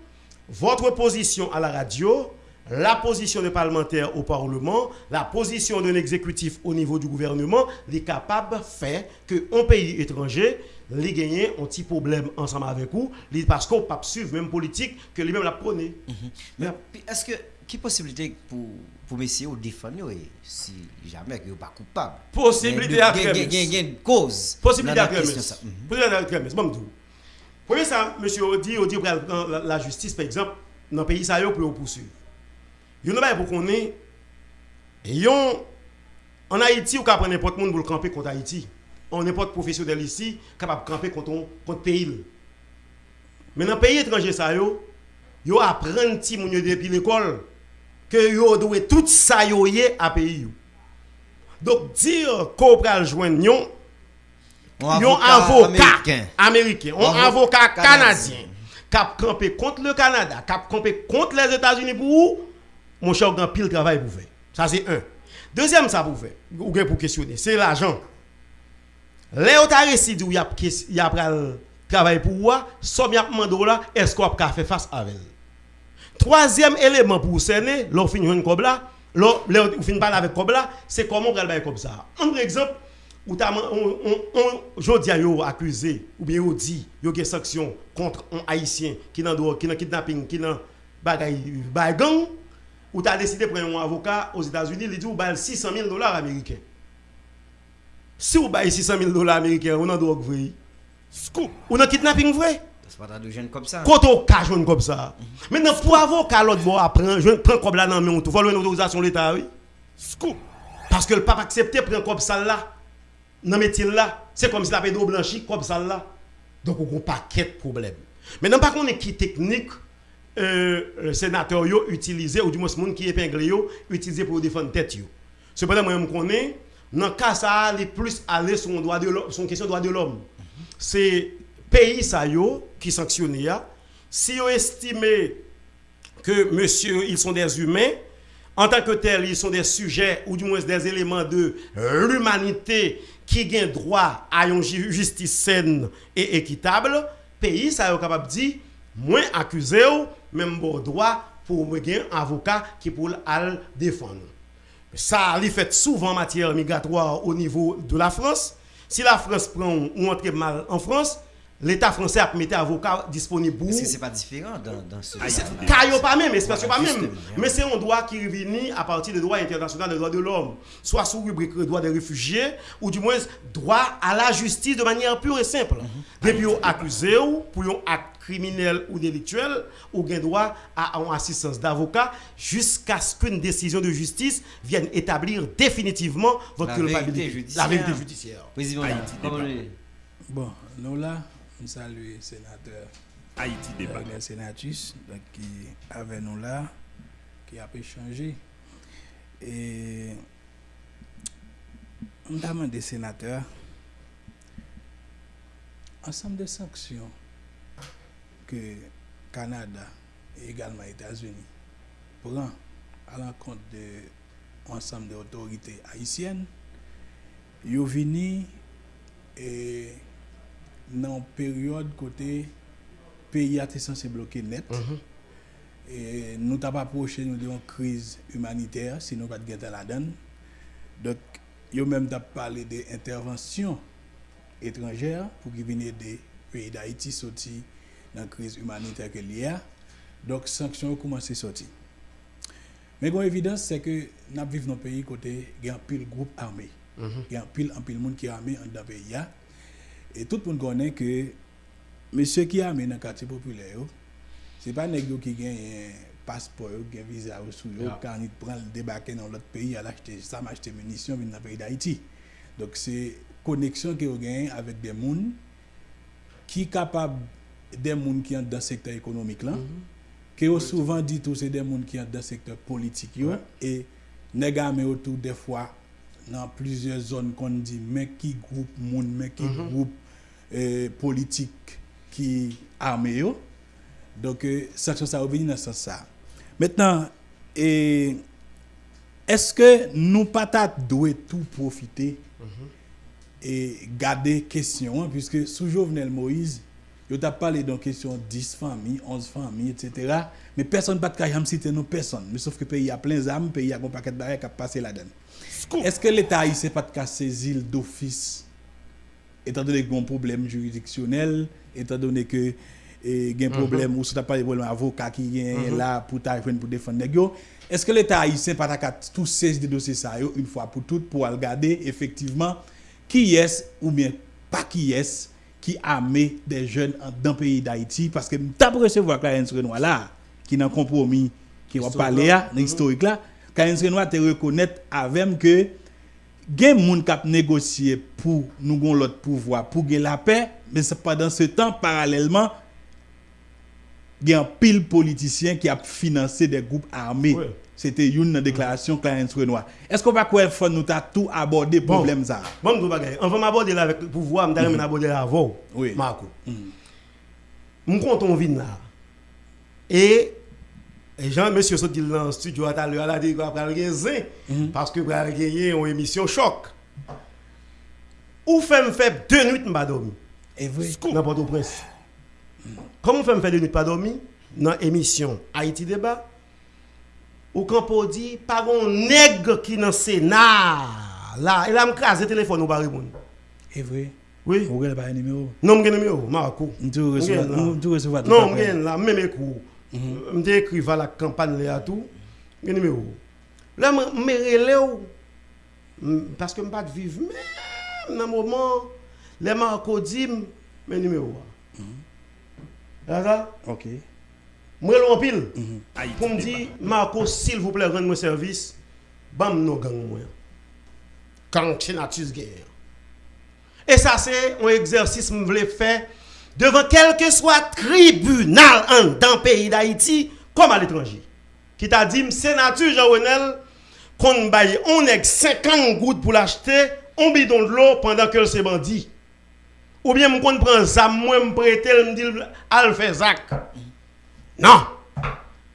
votre position à la radio la position des parlementaires au Parlement, la position d'un exécutif au niveau du gouvernement, est capable de faire qu'un pays étranger les gagner un petit problème ensemble avec vous, parce qu'on ne peut pas suivre même politique que lui-même la prôné. Mhm. Mais est-ce que, quelle possibilité pour, pour messieurs de défendre si jamais il n'est pas coupable? Possibilité à Il y a une cause. Possibilité à. Possibilité à Premier ça, monsieur dit la justice, par exemple, dans le pays, ça y est, pour poursuivre. Yon nou bay pou konen, yon, en Haïti, ou apren n'importe moun pou l'kampe kont Haïti. On n'importe professionnel ici, kapap kampe kont peyil. Men nan peyi etranje sa yo, yo apren ti moun yo depi l'ekol, ke yo dwe tout sa yo ye a peyi yo. Dok dir ko pral jwen yon, yon avokat Ameriken, yon avokat Kanadyen, kap kampe kont le Kanada, kap kampe kont les Etats-Unis pou ou, mon cher, grand pile travail pour faire. Ça, c'est un. Deuxième, ça pour faire, ou pour questionner, c'est l'argent. As réussi, où il y a travail pour moi, somme y a là, est-ce qu'on peut faire face avec Troisième élément pour cerner, l'on finit une cob là, l'on finit parler avec cob là, c'est comment on va comme ça. Un exemple, où tu as on, accusé, ou bien on dit, il y a des sanctions contre un haïtien qui dans qui kidnapping, qui dans bagay gang, ou tu as décidé de prendre un avocat aux États-Unis, il dit ou 600 000 dollars américains. Si vous avez 600 000 dollars américains, on a drogue vrai. Scoop. On a kidnapping vrai. C'est pas de jeune comme ça. Quand on cache comme ça. Maintenant, pour avocat, l'autre bois apprend, je prends comme là dans mais on te une autorisation de l'État, oui. Scoop. Parce que le pape accepté prendre comme ça là. Dans métier là. C'est comme si la pédo blanchi comme ça là. Donc, on a un paquet de problèmes. Maintenant, par contre, qui technique, euh, sénateur utilisé, ou du moins monde qui épingle yo, utilisé pour défendre tête. Cependant, moi, je connais, dans le cas ça, est plus aller sur une question de droit de l'homme. C'est pays ça yo, qui sanctionne si vous estimez que monsieur, ils sont des humains, en tant que tels, ils sont des sujets ou du moins des éléments de l'humanité qui ont droit à une justice saine et équitable, pays ça est capable de dire, moins accusé même bon droit pour un avocat qui pour le défendre. Ça, il fait souvent en matière migratoire au niveau de la France. Si la France prend ou entre mal en France, l'État français a mis avocat disponible pour. Est-ce que c'est pas différent dans, dans ce cas pas même, espace pas même. Mais c'est un droit qui revient à partir du droit international des droits de l'homme, soit sous rubrique droit des réfugiés, ou du moins droit à la justice de manière pure et simple. Mhm. Depuis vous accusé ou pour un acte criminel ou délictuel, ou avez droit à une assistance d'avocat jusqu'à ce qu'une décision de justice vienne établir définitivement votre culpabilité. La vérité judiciaire. Président, bon, nous là, nous saluons le sénateur Haïti débat. Le sénatus qui avait nous là, qui a échangé. Et nous avons des sénateurs, ensemble de sanctions que Canada et également États-Unis prend à l'encontre de ensemble des autorités haïtiennes, ils venu et dans une période côté pays a été censé bloquer net. Mm -hmm. Et nous avons approché nous de une crise humanitaire, sinon pas de guerre la donne. Donc, ils ont même parlé d'intervention étrangère pour qu'ils viennent des pays d'Haïti sortis nan kriz humanitè ke li a, mhm. dok sanksyon ou kouman se soti. Men gwen evidans se ke nap viv nan peyi kote gen pil group arme, mm -hmm. gen pil an pil moun ki arme an dan peyi ya, e tout moun konen ke mesye ki arme nan kati popule yo, se pa neg yo ki gen paspo yo, gen viza yo sou yo, yeah. kan it pran l debake nan lot peyi, al achete, sa m achete munisyon vin nan peyi da iti. Dok se koneksyon ki yo gen avèk de moun ki kapab des gens qui sont dans le secteur économique là, mm -hmm. qui ont souvent dit tout c'est des gens qui sont dans le secteur politique yo, ouais. et nèg mais autour des fois dans plusieurs zones qu'on dit mais qui groupe monde mais qui mm -hmm. groupe euh, politique qui armé yo. Donc euh, ça ça revenir dans ce sens ça. Maintenant et est-ce que nous pas doit tout profiter mm -hmm. et garder question hein, puisque sous Jovenel Moïse Yo t'a parlé dans question 10 familles, 11 familles, etc. Mais personne pas de cas, citer non personne. Mais sauf que le pays a plein d'âmes, pays a un paquet de barrières qui a passé là-dedans. Est-ce que l'État haïtien pas de cas saisir d'office, étant donné qu'il y a un bon problème juridictionnel, étant donné que il y a un problème mm -hmm. ou si tu pas de problème avocat qui est mm -hmm. là pour pour défendre Est-ce que l'État haïtien pas de cas tout saisir de dossier ça une fois pour toutes pour regarder effectivement qui est ou bien pas qui est qui armé des jeunes dans le pays d'Haïti. Parce que t'as recevoir Clarence Renoir là, qui n'a compromis, qui va parler là, dans l'historique mm-hmm. là. Clarence Renoir te reconnaît avec que gen moun kap négocier pour nous gon l'autre pouvoir, pour gen la paix, mais pendant ce temps, parallèlement, gen pile politicien qui a financé des groupes armés. Ouais. C'était une déclaration Clarence Renoir. Est-ce qu'on va quoi faut nous ta tout aborder problème ça. Bon bon bagay on va m'aborder là avec le pouvoir m'dare mm aborder là avant oui. Marco. Mm. -hmm. compte on vient là. Et et Jean, monsieur saute dans le studio à l'heure, a dit qu'il va gagner mhm. parce que va gagner une émission choc. Ou fait me faire deux nuits pas dormir. Et vrai. N'importe où prince. Comment fait me faire deux nuits pas dormir dans l'émission Haïti débat Ou kanpo di, pagon neg ki nan Senat. La, e la m kaze telefon ou bari moun. E vre? Oui. Ou gen ba yon numero? Non m gen numero, Marco. M tou resova tout apre. Non m gen la, m men me kou. Mhm. M te ekriva la kampan le atou. M gen numero. La m merele ou. Paske m pat viv mèm nan mouman. Le Marco di m men numero. Mhm. Rada? Ok. Je en pile. Mhm. Pour me dire, Marco, s'il vous plaît, rendez-moi service. Bam, nous gang moi. Quand tu guerre. Et ça, c'est un exercice que je voulais faire devant quel que soit tribunal dans le pays d'Haïti comme à l'étranger. Qui t'a dit, sénateur Jean-Renel, qu'on baille, on est 50 gouttes pour l'acheter, on bidon de l'eau pendant que c'est bandit. Ou bien, on prend ça, moi, me prêter, me dit, al fait. Non.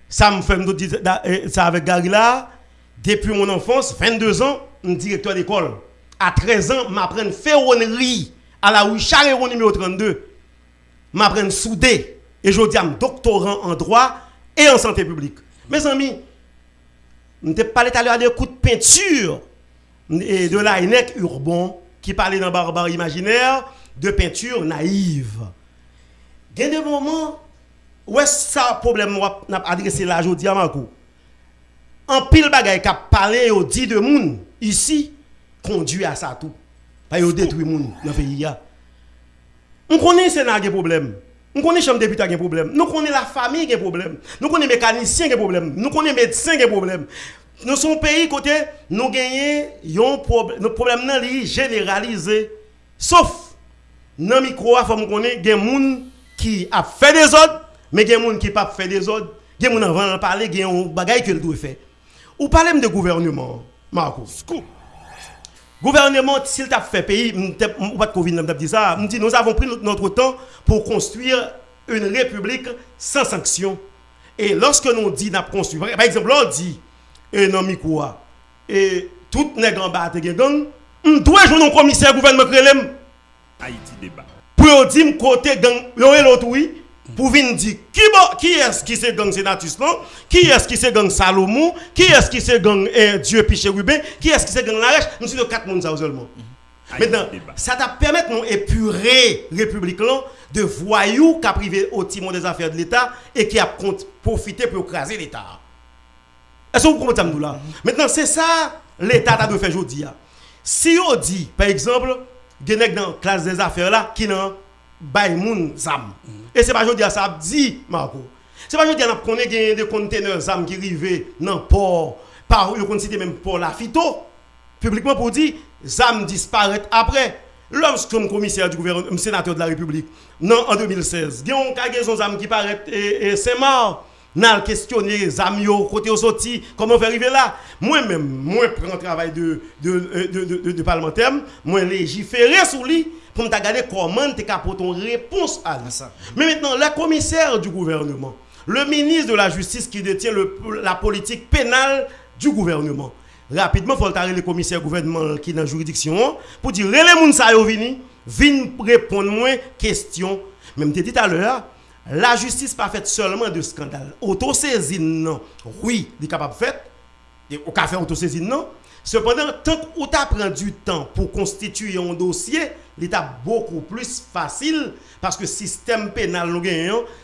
Ça me fait eh, ça avec Gary là, depuis mon enfance, 22 ans, un directeur d'école. À 13 ans, m'apprends ferronnerie à la rue Charles numéro 32 m'apprendre soudé et je dis à doctorant en droit et en santé publique. Mes amis, nous pas parlé tout à l'heure des coups de peinture et de la urbain qui parlait dans barbarie imaginaire de peinture naïve. il y a des moments où est-ce ça problème n'a adressé là aujourd'hui à. En pile bagaille qui a parlé au dit de monde ici conduit à ça tout. Pas yo détruit monde dans le pays On connaît Sénat qui problème. On connaît chambre député qui problème. Nous connaissons la famille qui problème. Nous connaissons mécanicien qui problème. Nous connaissons médecin qui problème. Nous sommes pays côté nous gagnons un problème. Notre problème est généralisé. Sauf dans le micro, faut que nous des gens qui a fait des ordres, mais il y a des gens qui n'ont pas fait des ordres. Il y a des gens qui ont parlé, il y a des choses que doit faire. Ou parlez de gouvernement, Marco. Gouvernement, s'il t'a fait pays, pas de dit ça, dit nous avons pris notre temps pour construire une république sans sanction. Et lorsque nous dit n'a construit, par exemple, on dit, et non, quoi, et tout n'est en bas, gang, on doit jouer un commissaire gouvernement. Haïti débat. Pour dire côté gang, l'autre oui, pour venir dire qui, qui est-ce qui c'est gang Sénatus non? Qui est-ce qui c'est gang Salomon? Qui est-ce qui c'est gang eh, Dieu Piché Rubin? Qui est-ce qui c'est gang Larèche Nous sommes quatre personnes seulement. Maintenant, ça t'a permis de nous épurer République de voyous qui a privé au timon des affaires de l'État et qui a profité pour écraser l'État. Est-ce que vous comprenez ça là? Maintenant, c'est ça l'État a de faire aujourd'hui. Si on dit, par exemple, a dans la classe des affaires là qui n'ont pas zam. Et c'est pas aujourd'hui ça dit Marco. C'est pas aujourd'hui qu'on a des conteneurs zam qui arrivent dans port par le cité même pour la phyto publiquement pour dire zam disparaît après. Lorsque commissaire du gouvernement, sénateur de la République, non, en 2016, il y a un cargaison zam qui paraît et, c'est mort. N'a questionné les amis côté au sorti, comment faire arriver là? Moi-même, moi prends travail de, de, de, de, de parlementaire, moi légiférer sur lui pour me regarder comment tu une réponse à ça. Mais maintenant, le commissaire du gouvernement, le ministre de la Justice qui détient la politique pénale du gouvernement, rapidement, faut le le commissaire gouvernement qui est dans la juridiction pour dire, les gens qui viennent, viennent répondre moins questions. Même tu dit tout à l'heure, la justice pas faite seulement de scandale. Autosaisine, non. Oui, il est capable de faire. Au café autosaisine, non. Cependant, tant qu'on t'a pris du temps pour constituer un dossier, l'état beaucoup plus facile parce que le système pénal nous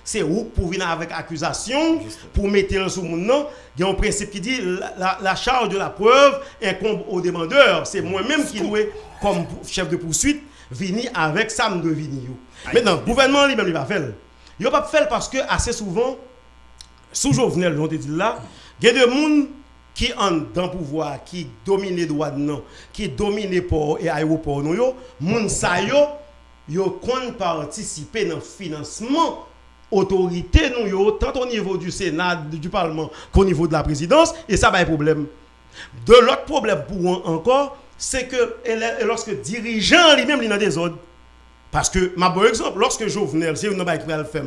c'est où pour venir avec accusation, pour mettre sous mon nom. Il y a un principe qui dit la, la, charge de la preuve incombe au demandeur. C'est moi-même qui dois, comme chef de poursuite, venir avec ça de venir. Maintenant, le gouvernement lui-même, il va faire. Il va pas faire parce que assez souvent, sous Jovenel, là, il y a des gens qui ont dans le pouvoir, qui dominent les droits qui dominent les ports et aéroports, nous, yo, moun sa yo, yo participer dans le financement autorité nous tant au niveau du Sénat, du Parlement qu'au niveau de la présidence, et ça va être problème. De l'autre problème pour encore, c'est que lorsque dirigeant lui-même il a des ordres. Parce que, ma bon exemple, lorsque Jovenel, c'est une qui va faire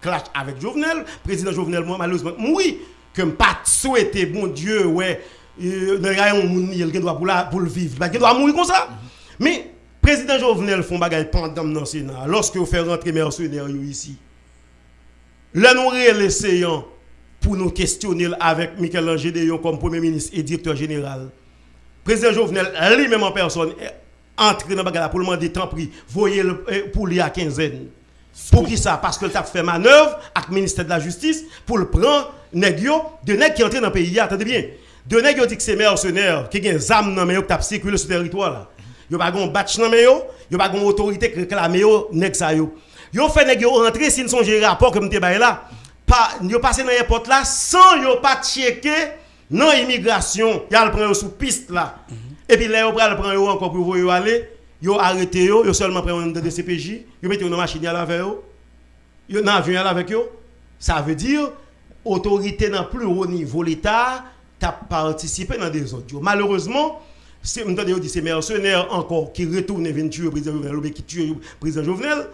clash avec Jovenel, président Jovenel, moi, malheureusement, oui, que je pas souhaité, bon Dieu, ouais, euh, il y a un droit pour, pour le vivre, il doit mourir comme ça. Mais, président Jovenel font bagaille pendant dans le Sénat, lorsque vous faites rentrer mercenaires ici. Là, nous essayons pour nous questionner avec Michel Angédéon comme premier ministre et directeur général. Président Jovenel, lui-même en personne, entrer dans la pour le demander tant pris, voyez eh, pour lui à quinzaine. Pour qui ça? Parce que tu as fait manœuvre avec le ministère de la Justice pour le prendre négio de nèg qui entre dans le pays. Attendez bien. De nèg qui dit que c'est mercenaires, qui ont des armes dans le qui circulé sur territoire là. Yo pas gon batch dans yo, yo pas gon autorité qui réclame yo nèg ça yo. Yo fait nèg yo rentrer s'ils sont gérés rapport comme te bail là. Pas yo passé dans l'aéroport là sans yo pas checker non immigration, y a le prend sous piste là. Et puis là, ils prennent encore pour vous aller. Ils arrêté, ils seulement prennent de CPJ, ils mettent une machine à avec. Ils ont un avion avec eux. Ça veut dire, autorité dans plus haut niveau, l'État, a participé dans des autres. Malheureusement, c'est ces mercenaires encore qui retournent et tuer le président Jovenel, qui tuent le président Jovenel,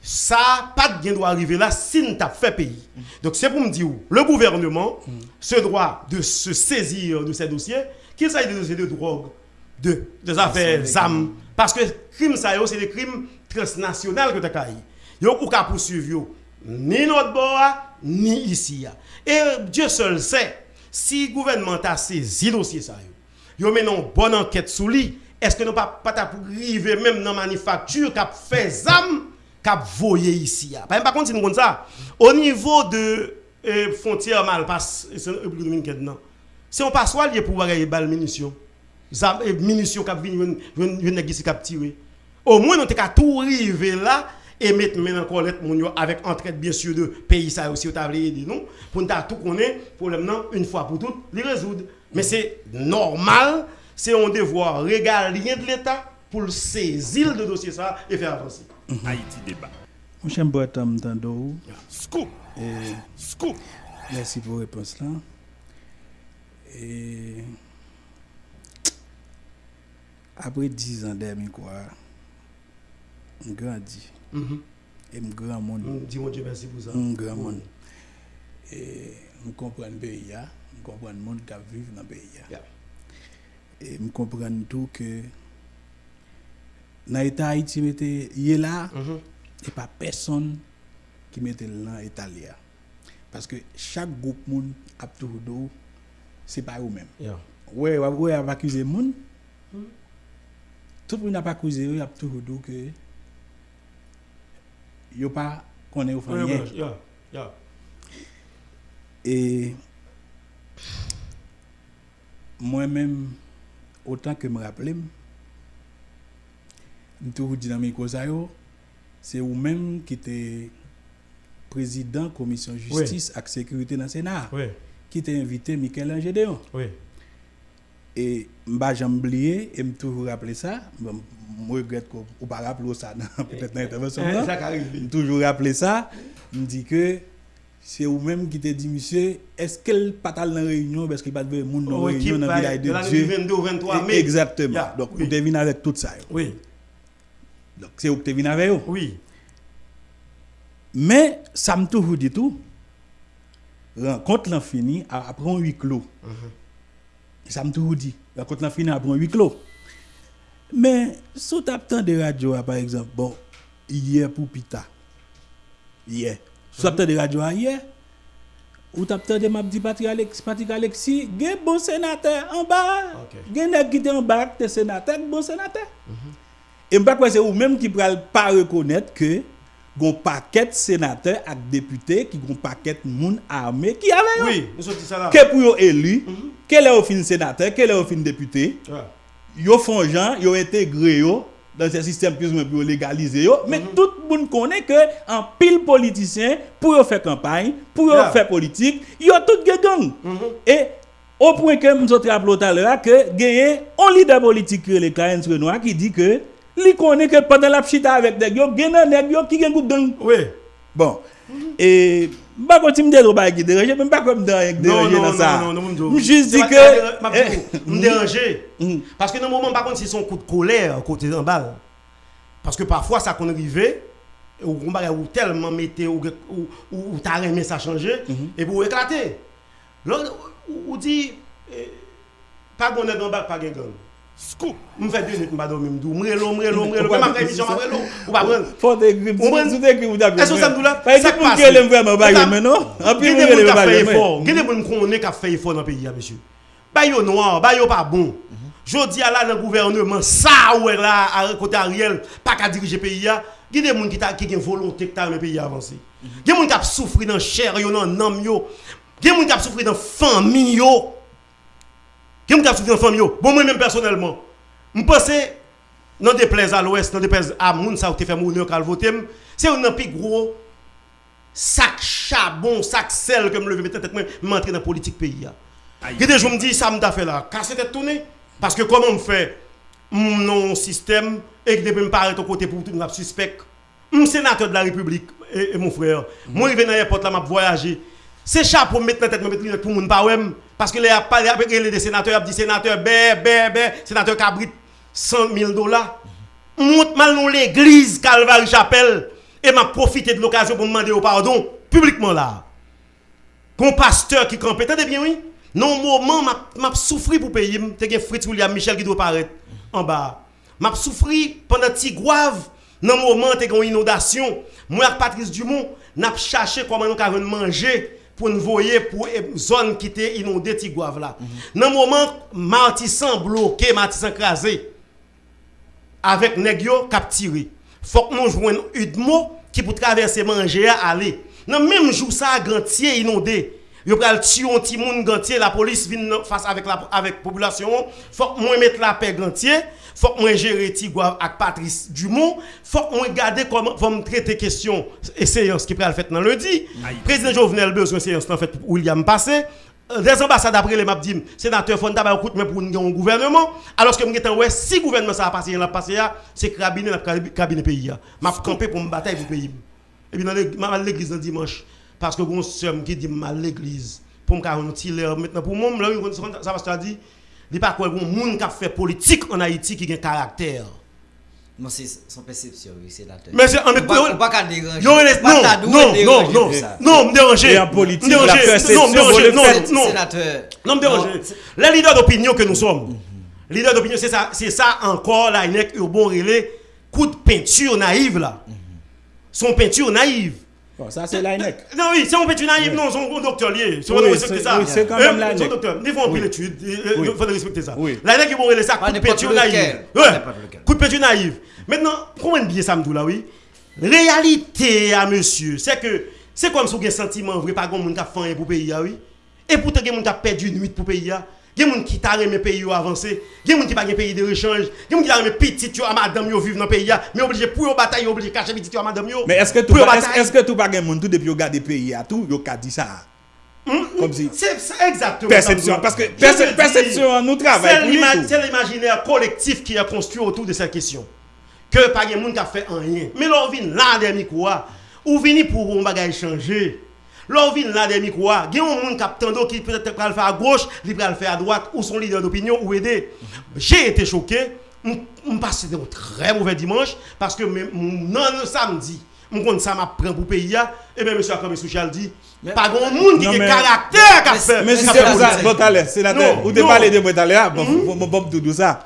ça pas de bien doit arriver là si nous fait pays. Donc c'est pour me dire, le gouvernement se droit de se saisir de ces dossiers, qu'il s'agisse de dossiers de drogue, de, des affaires ZAM. Parce que crime ça, c'est des crimes transnationaux que tu as Yo ou ka poursuivre ni notre bord ni ici. Et Dieu seul sait si le gouvernement a saisi dossier ça yo. Yo une bonne enquête sur lui. Est-ce que nous pas pas pour arriver même dans la manufacture qui a fait ZAM cap voyer ici. Par contre, si nous ça, au niveau de euh, frontière Malpasse, c'est République dominicaine, non? Si on passe lié pour avoir des balles munitions, munitions qui viennent, viennent qui cap tirer. Au moins, on a tout arriver là et mettre maintenant collecte avec entraide bien sûr de pays ça aussi au tablier nous pour nous tout connaître problème non une fois pour toutes les résoudre. Mais c'est normal c'est un devoir régalien de l'État pour saisir le dossier ça et faire avancer. Mhm. Haïti débat. Mon cher Boatam Tando scoop. Et scoop. merci pour la réponse là. Et apre 10 an der mi kwa, m grandi. Mm -hmm. E m gran moun. Mm, di moun diye mersi pou sa. M gran moun. E m kompren peyi ya, m kompren moun ka viv nan peyi ya. Yeah. E m kompren tou ke nan eta Haiti mette ye la, mm -hmm. e pa person ki mette lan Italia. Paske chak goup moun ap tou do, se pa ou men. Yeah. Ouwe, ouwe avakize moun, mm -hmm. Tout le monde n'a pas accusé, il a tout que yo pas connaît au fond. Et moi-même, autant que me rappelle, je toujours dit dans mes c'est vous-même qui êtes président de la commission justice et sécurité dans le Sénat, qui t'a invité Michael Angédéon. Oui. Et je j'ai oublié et me toujours rappelé ça. Je regrette qu'on ne pas rappeler ça peut-être dans l'intervention. Je toujours rappelé ça. Je me dis que c'est vous-même qui t'a dit, monsieur, est-ce qu'elle pas dans la réunion parce qu'il n'y a pas de monde dans la réunion dans la village de Dieu? 22 23 mai. Exactement. Donc, vous devez avec tout ça. Oui. Donc, c'est vous qui devez avec eux. Oui. Mais, ça me toujours dit tout. Rencontre l'infini après un huis clos. ça me tout dit. La côte finale pour un huis clos. Mais sous tapant de radio par exemple, bon, hier pour Pita. Hier. Sous tapant de radio hier, ou tapant de m'a dit Patrick Alexis, Patrick Alexis, gen bon sénateur en bas. Gen nèg qui en bas, t'es sénateur, bon sénateur. Mm-hmm. Et m'pas quoi c'est ou même qui pral pas reconnaître que gon paquet sénateur ak député qui gon paquet moun armé qui avait Oui, nous sommes ça là. Que pour élu. Mm -hmm. Quel est au fin sénateur, quel est au fin député? Ouais. Yo font gens, yo intégré yo dans ce système plus ou moins yo, mais mm -hmm. tout le monde connaît que en pile politicien pour faire campagne, pour yeah. faire politique, yo tout gang. Mm -hmm. Et au point que nous avons rappelé tout à l'heure que gagné un leader politique le Renoir qui dit que Li connaît que pendant la chita avec des yo, gen nèg yo qui gen groupe gang. Oui. Bon. Et pas quand tu me dis ba qui déranger, même pas comme déranger dans ça. Non, non, non, non. Juste dit que me déranger. Mm. Parce que dans moment par contre c'est son coup de colère côté en bas. Parce que parfois ça qu'on arrivé ou ou tellement metté ou ou t'as aimé ça changer mm-hmm. et pour éclater. Là ou dit eh, pas gonne dans bas pas gang. Scoop. Je fais deux minutes, je dormir. Je m'relo, m'relo, m'relo. Comme ma émission, m'relo. Ou pas prendre. Faut des grippes. Ou prendre. des grippes, vous Est-ce que ça me doule? Ça passe. Quel est vraiment baguette maintenant? En plus, vous avez fait effort. Est le monde qui a fait effort dans le pays, monsieur? Bah, yo noir, bah, yo pas bon. Je dis à la dans le gouvernement, ça, ouais, là, à côté Ariel, pas qu'à diriger le pays, il y a des gens qui ont une volonté que le pays avancé. Il y a des gens qui ont souffert dans la chair, dans l'âme, il y a des gens qui ont souffert dans la famille, qui me souffert dans famille Bon, moi-même personnellement, je pense dans des plaies à l'ouest, dans des plaies à moun, ça fait mourir au voter, c'est un plus gros sac charbon, sac sel que me lever tête m'entrer dans la politique pays. Et des me dis ça me fait là, casser tête tourner parce que comment on fait? Mon système et que depuis me paraît au côté pour tout le suspect. Je sénateur de la République et, mon frère. Moi je viens dans l'aéroport là m'a voyager. C'est chapeau mettre dans tête me mettre pour moun pas parce que les après les sénateurs dit sénateur bé bé bé sénateur Cabrit 100 000 dollars. Monte mal dans l'église Calvary Chapelle et m'a profité de l'occasion pour demander au pardon publiquement là. Qu'on pasteur qui campait, t'entendez bien oui? Non moment m'a souffri pour payer, t'es Fritz William Michel qui doit paraître en bas. M'a souffri pendant petit grave dans moment t'es une inondation. Moi avec Patrice Dumont, n'a cherché comment nous avons manger pour nous voyer pour une zone qui était inondée Tigouave là. Dans le moment, Martissan bloqué, Martissan crasé, avec Negio capturé. faut que nous jouions Udmo qui pour traverser manger aller. Dans même jour ça gantier inondé. Yo pral tuer un petit monde gantier, la police vient face avec la avec population. Faut que moi mettre la paix gantier. Faut que moi gérer Tigwa avec Patrice Dumont. Faut que moi garder comment faut me traiter question et séance qui pral fait dans lundi. Président Jovenel besoin séance en fait William passé. Des ambassades après les dit sénateur faut d'abord écoute mais pour un gouvernement alors que m'étant ouais si gouvernement ça a passé là passé c'est cabinet le cabinet pays m'a campé pour me bataille pour pays et puis dans l'église dimanche parce que mon soeur qui dit mal l'église. Pour me faire un maintenant pour moi ça va se dire il pas quoi bon monde qui fait politique en Haïti qui a un caractère. Non, c'est son perception, oui, c'est la Mais c'est en On pas déranger. Non, non, non, non, non, me déranger. Politique, la perception, non, déranger, non, non, non, me déranger. Les leaders d'opinion que nous sommes, les leaders d'opinion, c'est ça, c'est ça encore, là, il y a un bon relais, coup de peinture naïve, là. Son peinture naïve. Bon, ça, c'est l'ANEC. Non, oui, c'est un petit naïf, non, c'est un docteur lié. C'est oui, ça. Oui, c'est quand même l'ANEC. C'est un docteur. Il faut en pile étude. Il faut respecter ça. L'ANEC, ils vont relayer ça, coup de peinture naïve. Coup de peinture naïve. Maintenant, comment bien ça me là, oui? Réalité à monsieur, c'est que c'est comme si vous avez un sentiment vrai, pas comme on a fait pour pays, oui? Et pourtant, il y a perdu une nuit pour pays. Il y a des gens qui t'a remis pays avancé. Il y a des gens qui pas un pays de rechange. Il y a des gens qui t'a remis petit à madame yo vivre dans le pays. Mais obligé pour une bataille, obligé cacher petit à madame yo. Mais est-ce que tout est-ce que tout pas un monde tout depuis regarder pays à tout, yo ka dit ça. Comme si c'est exactement perception parce que perception nous travaille c'est l'imaginaire collectif qui est construit autour de cette question. Que pas de monde qui a fait rien. Mais là on vient là dernier quoi. Ou vini pour un bagage changer. Vient là des micros, il y a un monde qui peut-être va le faire à gauche, il faire à droite, ou son leader d'opinion, ou aider. J'ai été choqué, je passé un très mauvais dimanche, parce que non, le m kon sa m ap pren pou peyi ya, ebe M. Akame Souchal di, pa gon moun ki ke karakter ka fe. Men si se pou sa, Botale, senatè, ou te pale non. de Botale ya, bon bom doudou sa.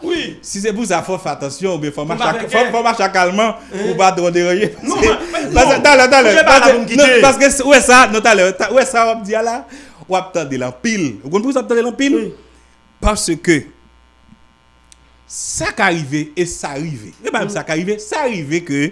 Si se pou sa, fò fè atensyon, fò macha kalman, ou ba drode reye. Non, non, tale, tale, paske ouè sa, non tale, ouè sa wap di ala, wap tande lan pil. Ou kon pou sa wap tande lan pil? Parce ke, sa ka rive, e sa rive, e ba m sa ka rive, sa rive ke,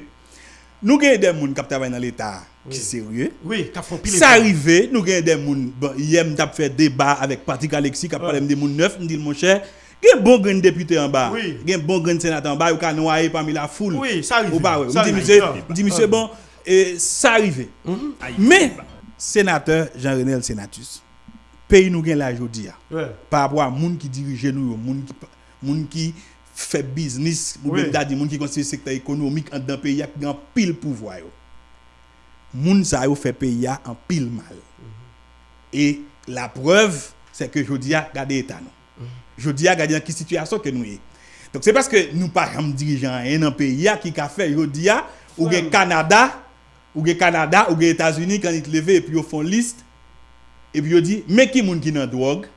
nous avons des gens qui travaillent dans l'État. Qui sont sérieux? Oui, qui font pile. Ça arrive, nous avons des gens hier nous fait débat avec Patrick Alexis qui a parlé des gens neuf, nous dit mon cher, il y a un bon grand député en bas, il y a un bon grand sénateur en bas, il a noyé parmi la foule. Oui, ça arrive. Je dis monsieur bon, ça arrive. Mais sénateur Jean-René Sénatus, pays nous gagne la aujourd'hui par rapport à gens qui dirigent nous, gens qui fè biznis pou oui. bèk dadi moun ki konstituye sektè ekonomik an dan peyi ak gen pil pouvwa yo. Moun sa yo fè peyi ya an pil mal. Mm -hmm. E la preuve, se ke jodi ya gade etan nou. Mm -hmm. Jodi ya gade an ki situasyon ke nou ye. Donk se paske nou pa jam dirijan en an peyi ya ki ka fè jodi ya ou gen Kanada, ou gen Kanada, ou gen Etats-Unis kan it leve epi yo fon list, epi yo di, me ki moun ki nan drog,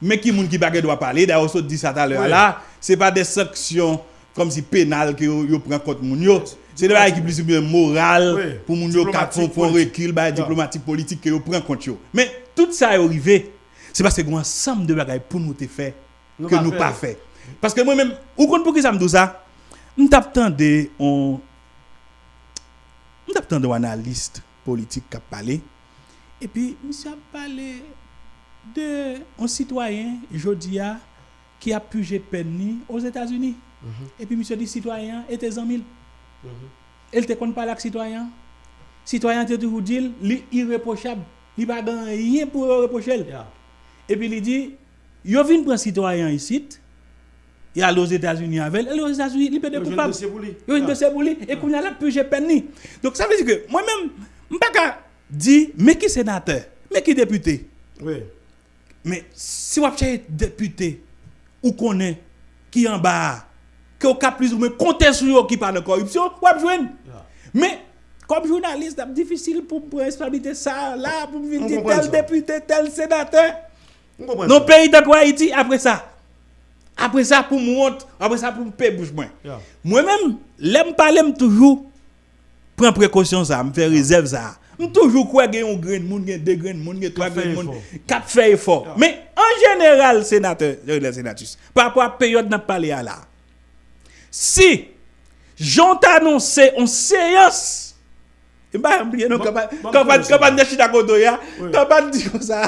mais qui moun qui bagay doit parler? D'ailleurs ça dit ça tout à l'heure là c'est pas des sanctions comme si pénales que yo prend contre moun yo. C'est des bagay qui plus bien moral pour moun yo cap pour recul bagay diplomatique politique que yo prend contre yo. Mais tout ça est arrivé c'est parce que un ensemble de bagay pour nous te faire que nous pas fait. Parce que moi même ou compte pour qui ça me dit ça? Nous t'attendais on nous t'attendais un analyste politique qui a parlé. Et puis monsieur a parlé de un citoyen Jodia qui a pugé peine aux États-Unis. Mhm. Et puis, monsieur dit, citoyen était en mille. Elle te compte pas avec citoyen. Citoyen te toujours dit, il irréprochable. Il n'a pas rien pour reprocher. Et puis, il dit, il vient prendre citoyen ici. Il a aux États-Unis avec elle. aux États-Unis, il peut être coupable. Il a une dossier pour lui. Et qu'on a là, j'ai peine. Donc, ça veut dire que moi-même, je ne peux pas dire, mais qui sénateur, mais qui député? Oui. Mais si vous êtes député, ou connaît qui en bas, que cas plus ou moins compter sur qui parle de corruption, ou joindre. Mais comme journaliste, c'est difficile pour me responsabiliser ça là, pour me dire tel député, tel sénateur. Nos pays de Haïti, après ça. Après ça, pour moi, après ça, pour me payer bouche moins. Moi-même, l'aime parler toujours, prends précaution ça, me faire réserve ça. Je toujours quoi a un grain de monde, deux grains de monde, trois grains de monde, quatre fait effort. Mais en général, sénateur, le sénatus, par rapport à la période n'a à là. Si j'ont annoncé en séance Mba yon blye nou kapan de chita koto ya Kapan di kon sa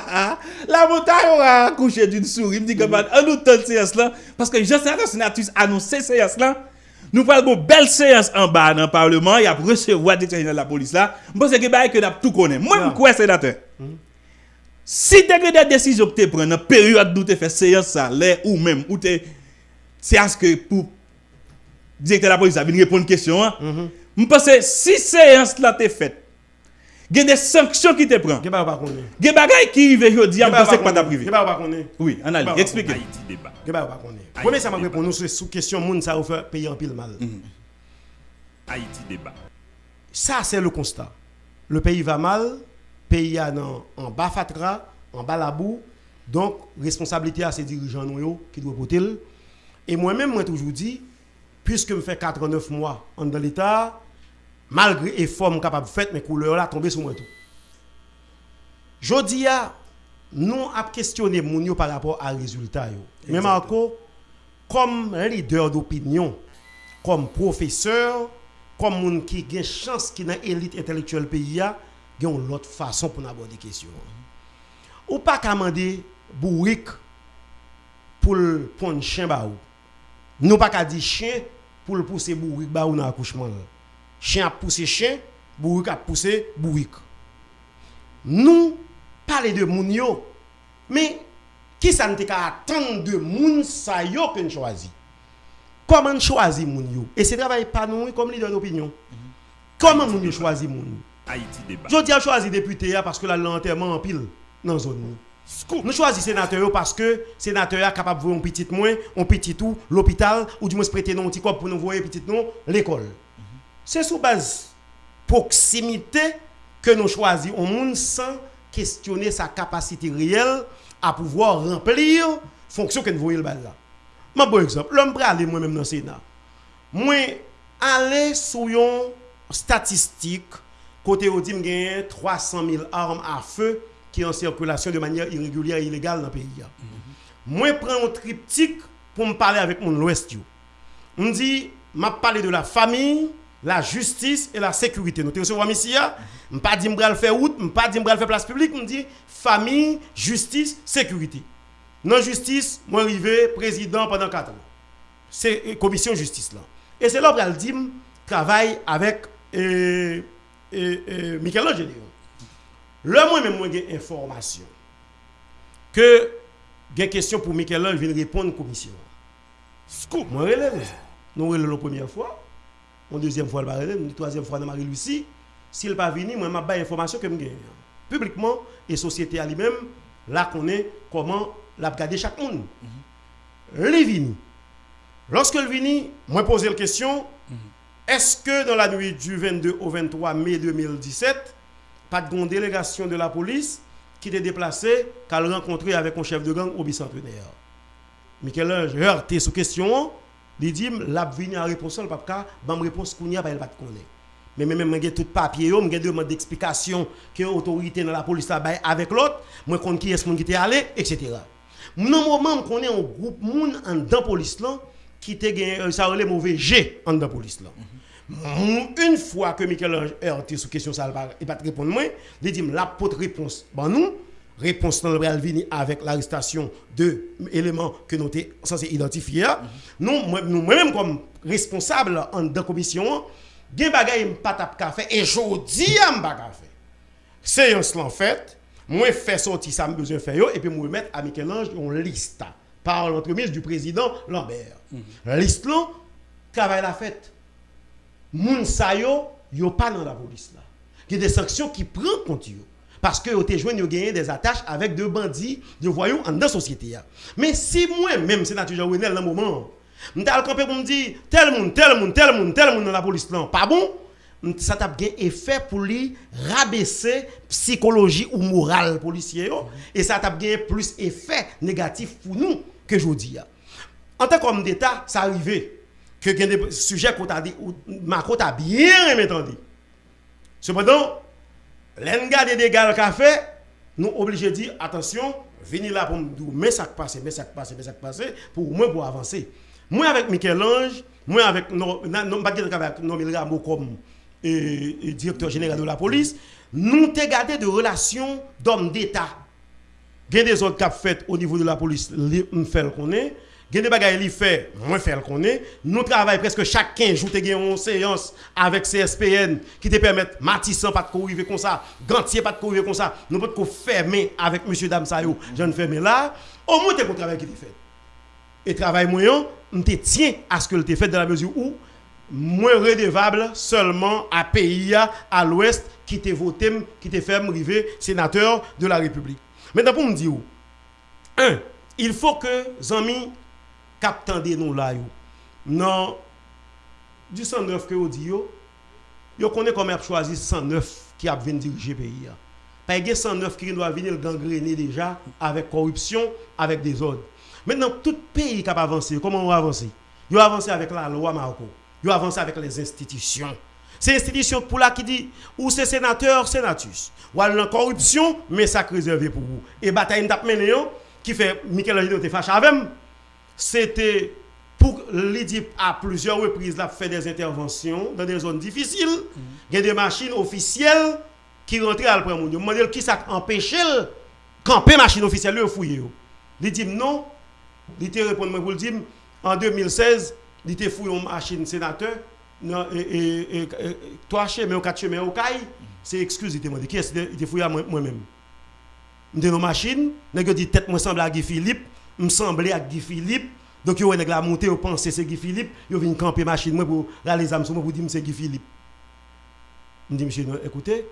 La monta yon a kouche d'une souri Mdi kapan anou ton seyans lan Paske senatus seyans lan Nous parlons de belle séance en bas dans le Parlement, il y a recevoir des de la police là. Je pense que que tout connaît. Moi, je crois sénateur. Si tu as des décisions que tu prends dans la période où tu fais séance ça, ou même, ou tu séance que pour directeur de la police a venir répondre à une question, je pense que si séance là t'es faite, il y a des sanctions qui te prennent. Il y a des bagailles qui arrivent aujourd'hui, je pense que pas privé. Oui, analyse, expliquez. Gen ba ou pa konen. Pwene sa mwen repon nou sou kèsyon moun sa ou fe peyi an pil mal. Haiti débat. Sa se le konstat. Le peyi va mal, peyi an an ba fatra, an ba labou, donk responsabilite a se dirijan nou yo ki dwe potel. E mwen men mwen toujou di, pwiske mwen fe 4-9 mwa an dan l'Etat, malgré effort capable de faire, mais couleur là tombé sur moi tout. Jodi a nous a questionné moun par rapport à résultat. Mais Marco comme leader d'opinion, comme professeur, comme moun qui a chance qui dans élite intellectuelle pays a, une autre façon pour aborder question. Ou pas demander bourrique pour prendre chien ba ou. Nous pas qu'à dire chien pour le pousser bourrique ba ou dans l'accouchement chien a poussé chien, bourrique a poussé bourrique. Nous parlons de moun mais qui ça ne attendre de moun sa yo que nous choisit? Comment choisir moun yo? Et c'est travail pas nous comme leader d'opinion. Comment moun yo choisir moun Haïti débat. Je dis à choisir député parce que la l'enterrement en pile dans la zone. Nous choisissons sénateur parce que sénateur est capable de voir un petit moins, un petit tout, l'hôpital, ou du moins prêter un petit corps pour nous voir un petit nom, l'école. C'est sous base proximité que nous choisissons un monde sans questionner sa capacité réelle à pouvoir remplir fonction que nous voyons là. Par exemple, l'homme aller moi-même dans le Sénat. Moi, aller sur une statistique, côté où dit 300 000 armes à feu qui sont en circulation de manière irrégulière et illégale dans le pays. Moi, je prends un triptyque pour me parler avec mon l'Ouest. Je me dit, je parler de la famille, la justice et la sécurité. Nous recevons ici, je ne pas dire que faire route, je ne pas dire que faire place publique, je dis famille, justice, sécurité. Non justice, moi arrivé président pendant 4 ans. C'est commission justice là. Et c'est là que dis travaille avec euh, euh, Michel-Ange Là moi même j'ai information que j'ai question pour Michel-Ange vient répondre commission. Scoop, moi relève. Nous relève la première fois. Mon deuxième fois, le une troisième fois dans Marie-Lucie. S'il pas venu, moi, je vais information que je gagne. Publiquement, et société à lui-même, là, connaît comment l'a garder chaque monde. Mm -hmm. Lorsque le vini, moi, posé la question, mhm. est-ce que dans la nuit du 22 au 23 mai 2017, pas de délégation de la police qui était déplacée, qu'elle rencontré avec un chef de gang au bicentenaire? Michel, j'ai heurté sous question, il dit, la vini en réponse, le papa, ban réponse qu'on y a, pas elle pas connaître. Mais même j'ai tout papier, j'ai demande d'explication que l'autorité dans la police là avec l'autre, moi connais qui est ce qui était allé, etc. Non moment connais un groupe moun en dans police là qui était gagné ça les mauvais G en dans police là. Une fois que Michel Heurté sur question ça il pas répondre moi, il dit la pote réponse. Bon nous réponse dans le venir avec l'arrestation de éléments que nous sommes censés identifier. Nous, nous-mêmes, comme responsables en de commission, gen bagay pas tap ka et jodi am pas fait. Séance en fait, moi fait sortir ça besoin faire et puis moi mettre à Michel-Ange une liste par l'entremise du président Lambert. La liste là travail la fête. Moun sa yo yo pas dans la police là. Il y a des sanctions qui prennent compte yo. Parce que vous avez des attaches avec deux bandits, de voyous en la société. Mais si moi-même, sénateur Jean Wenel, dans le moment, je suis campé pour me dire tel monde, tel monde, tel monde, tel monde dans la police, non, pas bon, ça a un effet pour lui rabaisser psychologie ou morale policier et ça a un plus effet négatif pour nous que je dis. En tant qu'homme d'État, ça arrive que des sujets qu'on a dit, Macron a bien entendu. Cependant, L'enga de dégâts qu'a fait, nous obligés de dire attention, venez là pour me dire mais ça passe, mais ça passe, mais ça passe, pour moi pour avancer. Moi avec Michel-Ange, moi avec non Rameau comme et, directeur général de la police, nous avons gardé de relations d'hommes d'État. Il y a des autres qui fait au niveau de la police, nous fait le connaît. Il y a des bagages qui fait, moi fait le connaît. Nous travaillons presque chaque 15 jours, une séance avec CSPN qui te permettent, Matissan pas de courir comme ça, Gantier pas de courir comme ça. Nous pouvons fermer avec M. Damsayo, Jean fermé là. Au moins, c'est un travail qui est fait. Et travail moyen, on te tient à ce que le fait dans la mesure où moins redevable seulement à pays à l'ouest qui te voté, qui te fait arriver sénateur de la République. Maintenant, pour me dire, un, il faut que Zami captent des nous là. Non, du 109 que vous dites, vous connaissez comment a choisi 109 qui a venir diriger le pays. Pas que 109 qui doit venir gangréner déjà avec corruption, avec des ordres. Maintenant, tout pays qui a avancé, comment on va avancer Il a avancé avec la loi Marco. A avancé avec les institutions. C'est l'institution pour la qui dit, ou c'est sénateur, sénatus. Ou la corruption, mais ça réservé pour vous. Et bataille n'a qui fait Michel Angelo te fâché avec C'était pour l'IDIP à plusieurs reprises, là, fait des interventions dans des zones difficiles. Il y a des machines officielles qui rentrent à le Je me qui ça empêche camper machine officielle, le fouiller. Il dit non. Il te répond pour le dire, en 2016, il te fouillé une machine sénateur, et, et, trois chemins ou quatre chemins au caille, c'est excuse, il te dit, qui est-ce? Que fouillé à moi-même? Je une machine, je dit tête moi semble à Guy Philippe, me semblait à Guy Philippe, donc yo nèg la monter, yo penser c'est Guy Philippe, yo vinn camper machine moi pour les âmes pour dire c'est Guy Philippe. Je dis monsieur écoutez,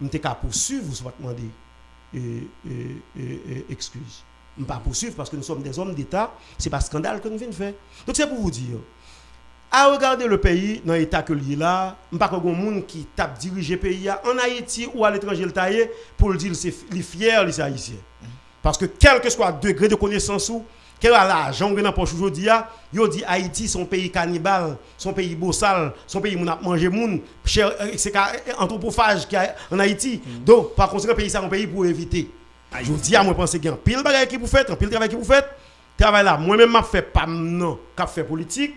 je suis capable poursuivre, vous soit demander excuse ne pas poursuivre parce que nous sommes des hommes d'État, c'est pas scandale que nous venons faire. Donc c'est pour vous dire, à regarder le pays dans l'état que il là, pas y monde qui tape diriger le pays en Haïti ou à l'étranger le pour le dire c'est fier les haïtiens. Parce que quel que soit le degré de connaissance ou quel est l'argent dans poche aujourd'hui, yo dit Haïti son pays cannibale, son pays bossal, son pays moun a manger moun, c'est anthropophage qui en Haïti. Mm. Donc par conséquent pays c'est un pays pour éviter. Je vous dis à moi, pense qu'il y a un pile de qui vous faites, un pile de travail qui vous faites. Travail là, moi-même, je fais pas non, qui fait politique,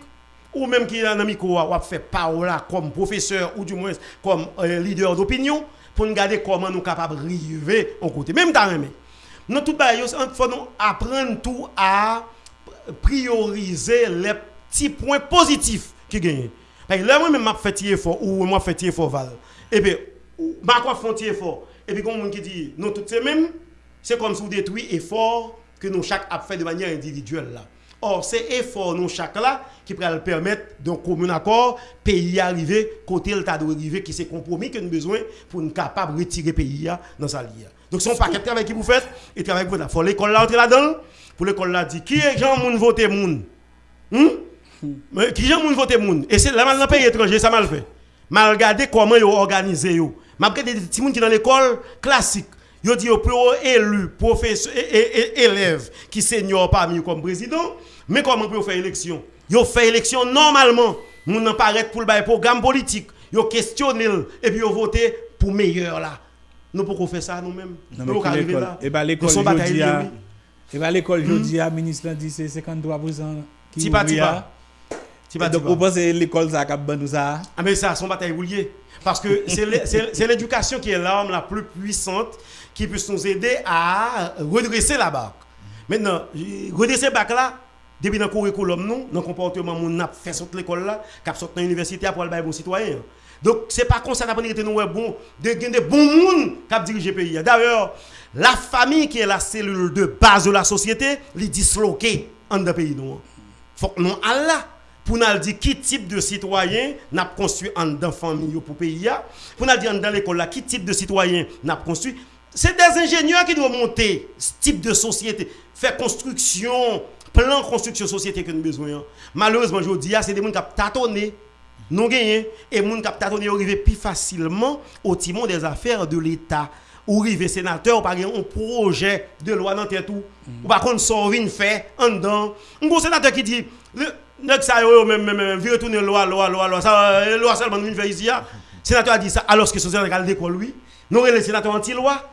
ou même qui est un ami qui fait parole comme professeur, ou du moins comme euh, leader d'opinion, pour nous garder comment nous sommes capables d'arriver au côté. Même temps, nous, tout il faut nous apprendre tout à prioriser les petits points positifs qui gagnent. Parce que là, moi-même, je fais effort, ou moi, je fais effort, Val. Et puis, je fais effort. Et puis, comme on dit, nous, toutes ces mêmes, c'est comme si vous détruit effort que nous chaque a fait de manière individuelle là. Or, c'est effort nous chaque là qui peut permettre d'un commun accord pays arriver côté le tas de arriver qui c'est compromis que nous besoin pour nous capable retirer le pays dans sa ligne. Donc un paquet de travail que vous faites et travail que vous faites. Faut l'école là entrer là-dedans pour l'école là dit qui est gens moun voter moun. Hmm? Qui gens moun voter moun et c'est là dans le pays étranger ça mal fait. Mal regarder comment ils organisé yo. M'a des petits moun qui dans l'école classique Yo dit pour élu professeur et, élève qui senior parmi comme président, mais comment peut faire élection? Yo fait élection normalement, moun nan paraît pour le programme politique, yo questionne et puis yo voter pour meilleur là. Nous pouvons faire ça nous-mêmes. Nous arriver là. Et bah l'école jodi a Et bah l'école jodi a ministre dit c'est 53% qui Tipa tipa. Tipa Donc vous pensez l'école ça cap nous ça? Ah mais ça son bataille lié parce que c'est l'éducation qui est l'arme la plus puissante qui puisse nous aider à redresser la barque. Maintenant, redresser la barque là, depuis dans le curriculum, nous, dans le comportement, nous avons fait sortir l'école là, qui sorti dans l'université pour aller bon citoyen. Donc, ce n'est pas comme ça qu'on nous bon, de des bons monde qui dirigent le pays. D'ailleurs, la famille qui est la cellule de base de la société, est disloquée dans le pays. Il faut que nous Allah pour nous dire qui type de citoyen n'a construit en dans famille pour pays pour nous dire dans l'école là qui type de citoyen n'a construit c'est des ingénieurs qui doivent monter ce type de société, faire construction, plan construction société que nous besoin. Malheureusement, je dis, c'est des gens qui ont tâtonné, non gagné, et les qui ont tâtonné arrivent plus facilement au timon des affaires de l'État. Ou arrive sénateur, par un projet de loi dans tête tout. Ou par contre, sort une fait en dedans. Un sénateur qui dit, le ça même même veut retourner loi loi loi loi ça loi seulement une fait ici. Le sénateur a dit ça alors que ce sénateur a dit quoi lui? Nous le sénateur anti-loi.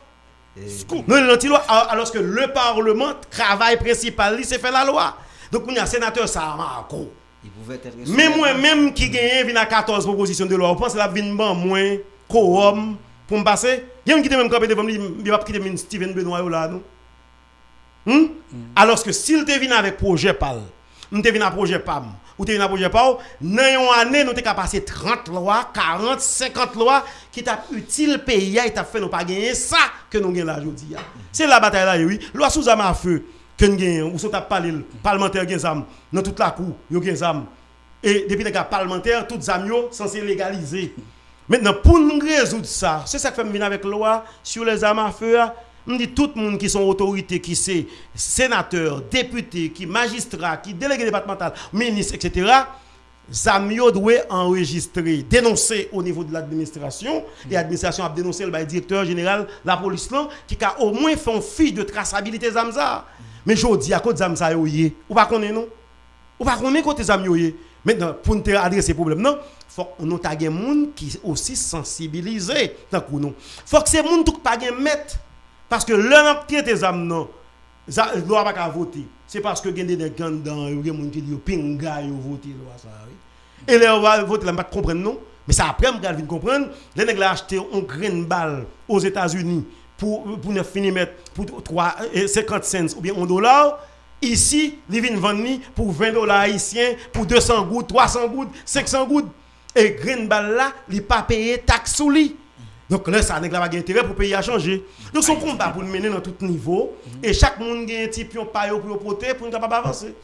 Nous, loi alors que le Parlement, travail principal, c'est faire la loi. Donc, on a un sénateur, ça a Mais moi-même qui gagne vient à 14 propositions de loi, vous pensez la vin ban moins quorum pour me passer? Il y a qui même campé devant il va quitter Steven Benoît là, non? Hmm? Alors que s'il te vient avec projet PAL, nous te vient avec projet PAM, ou te vient avec projet PAL, dans une année, nous avons passé 30 lois, 40, 50 lois qui t'a utile pays et t'a fait nous pas gagner ça que nous gagnons là aujourd'hui. C'est la bataille là, oui. Loi sous à feu nous gagnons, ou sous ta parlé, parlementaire gagne dans toute la cour, yo gagne Et depuis les parlementaires, toutes les sont censés légaliser. Maintenant, pour nous résoudre ça, c'est ça que fait venir avec la loi sur les armes à feu. On dit tout le monde qui sont autorités, qui sont sénateurs, députés, qui magistrats, qui délégués départementaux, ministres, etc. Zamio doit enregistrer, dénoncer au niveau de l'administration. Et l'administration a dénoncé le directeur général de la police qui a au moins fait une fiche de traçabilité Zamza. Mais je dis à cause de Zamza, ou pas connaître non? Ou pas connaître côté Zamio Maintenant, pour nous adresser problème, non, faut que nous ayons des gens qui aussi sensibilisés. Il faut que ces gens ne pas mettre. Parce que qui tes âmes, non, ne doit pas voter. C'est parce que a des gens dans il y a des gens qui disent pinga, ils voter. Et là, on va voter, on va comprendre, non? Mais ça après, on va comprendre. Les ont acheté une graine balle aux États-Unis pour, pour 9 mm, pour 3, 50 cents ou bien 1 dollar. Ici, ils viennent vendre pour 20 dollars haïtiens, pour 200 gouttes, 300 gouttes, 500 gouttes. Et Green Ball là, il pas payé taxe sous lui. Donc là, ça n'a pas intérêt pour payer à changer. Donc son combat pour le mener dans tout niveau. Et chaque monde a un petit pion pour pour pour ne pas avancer.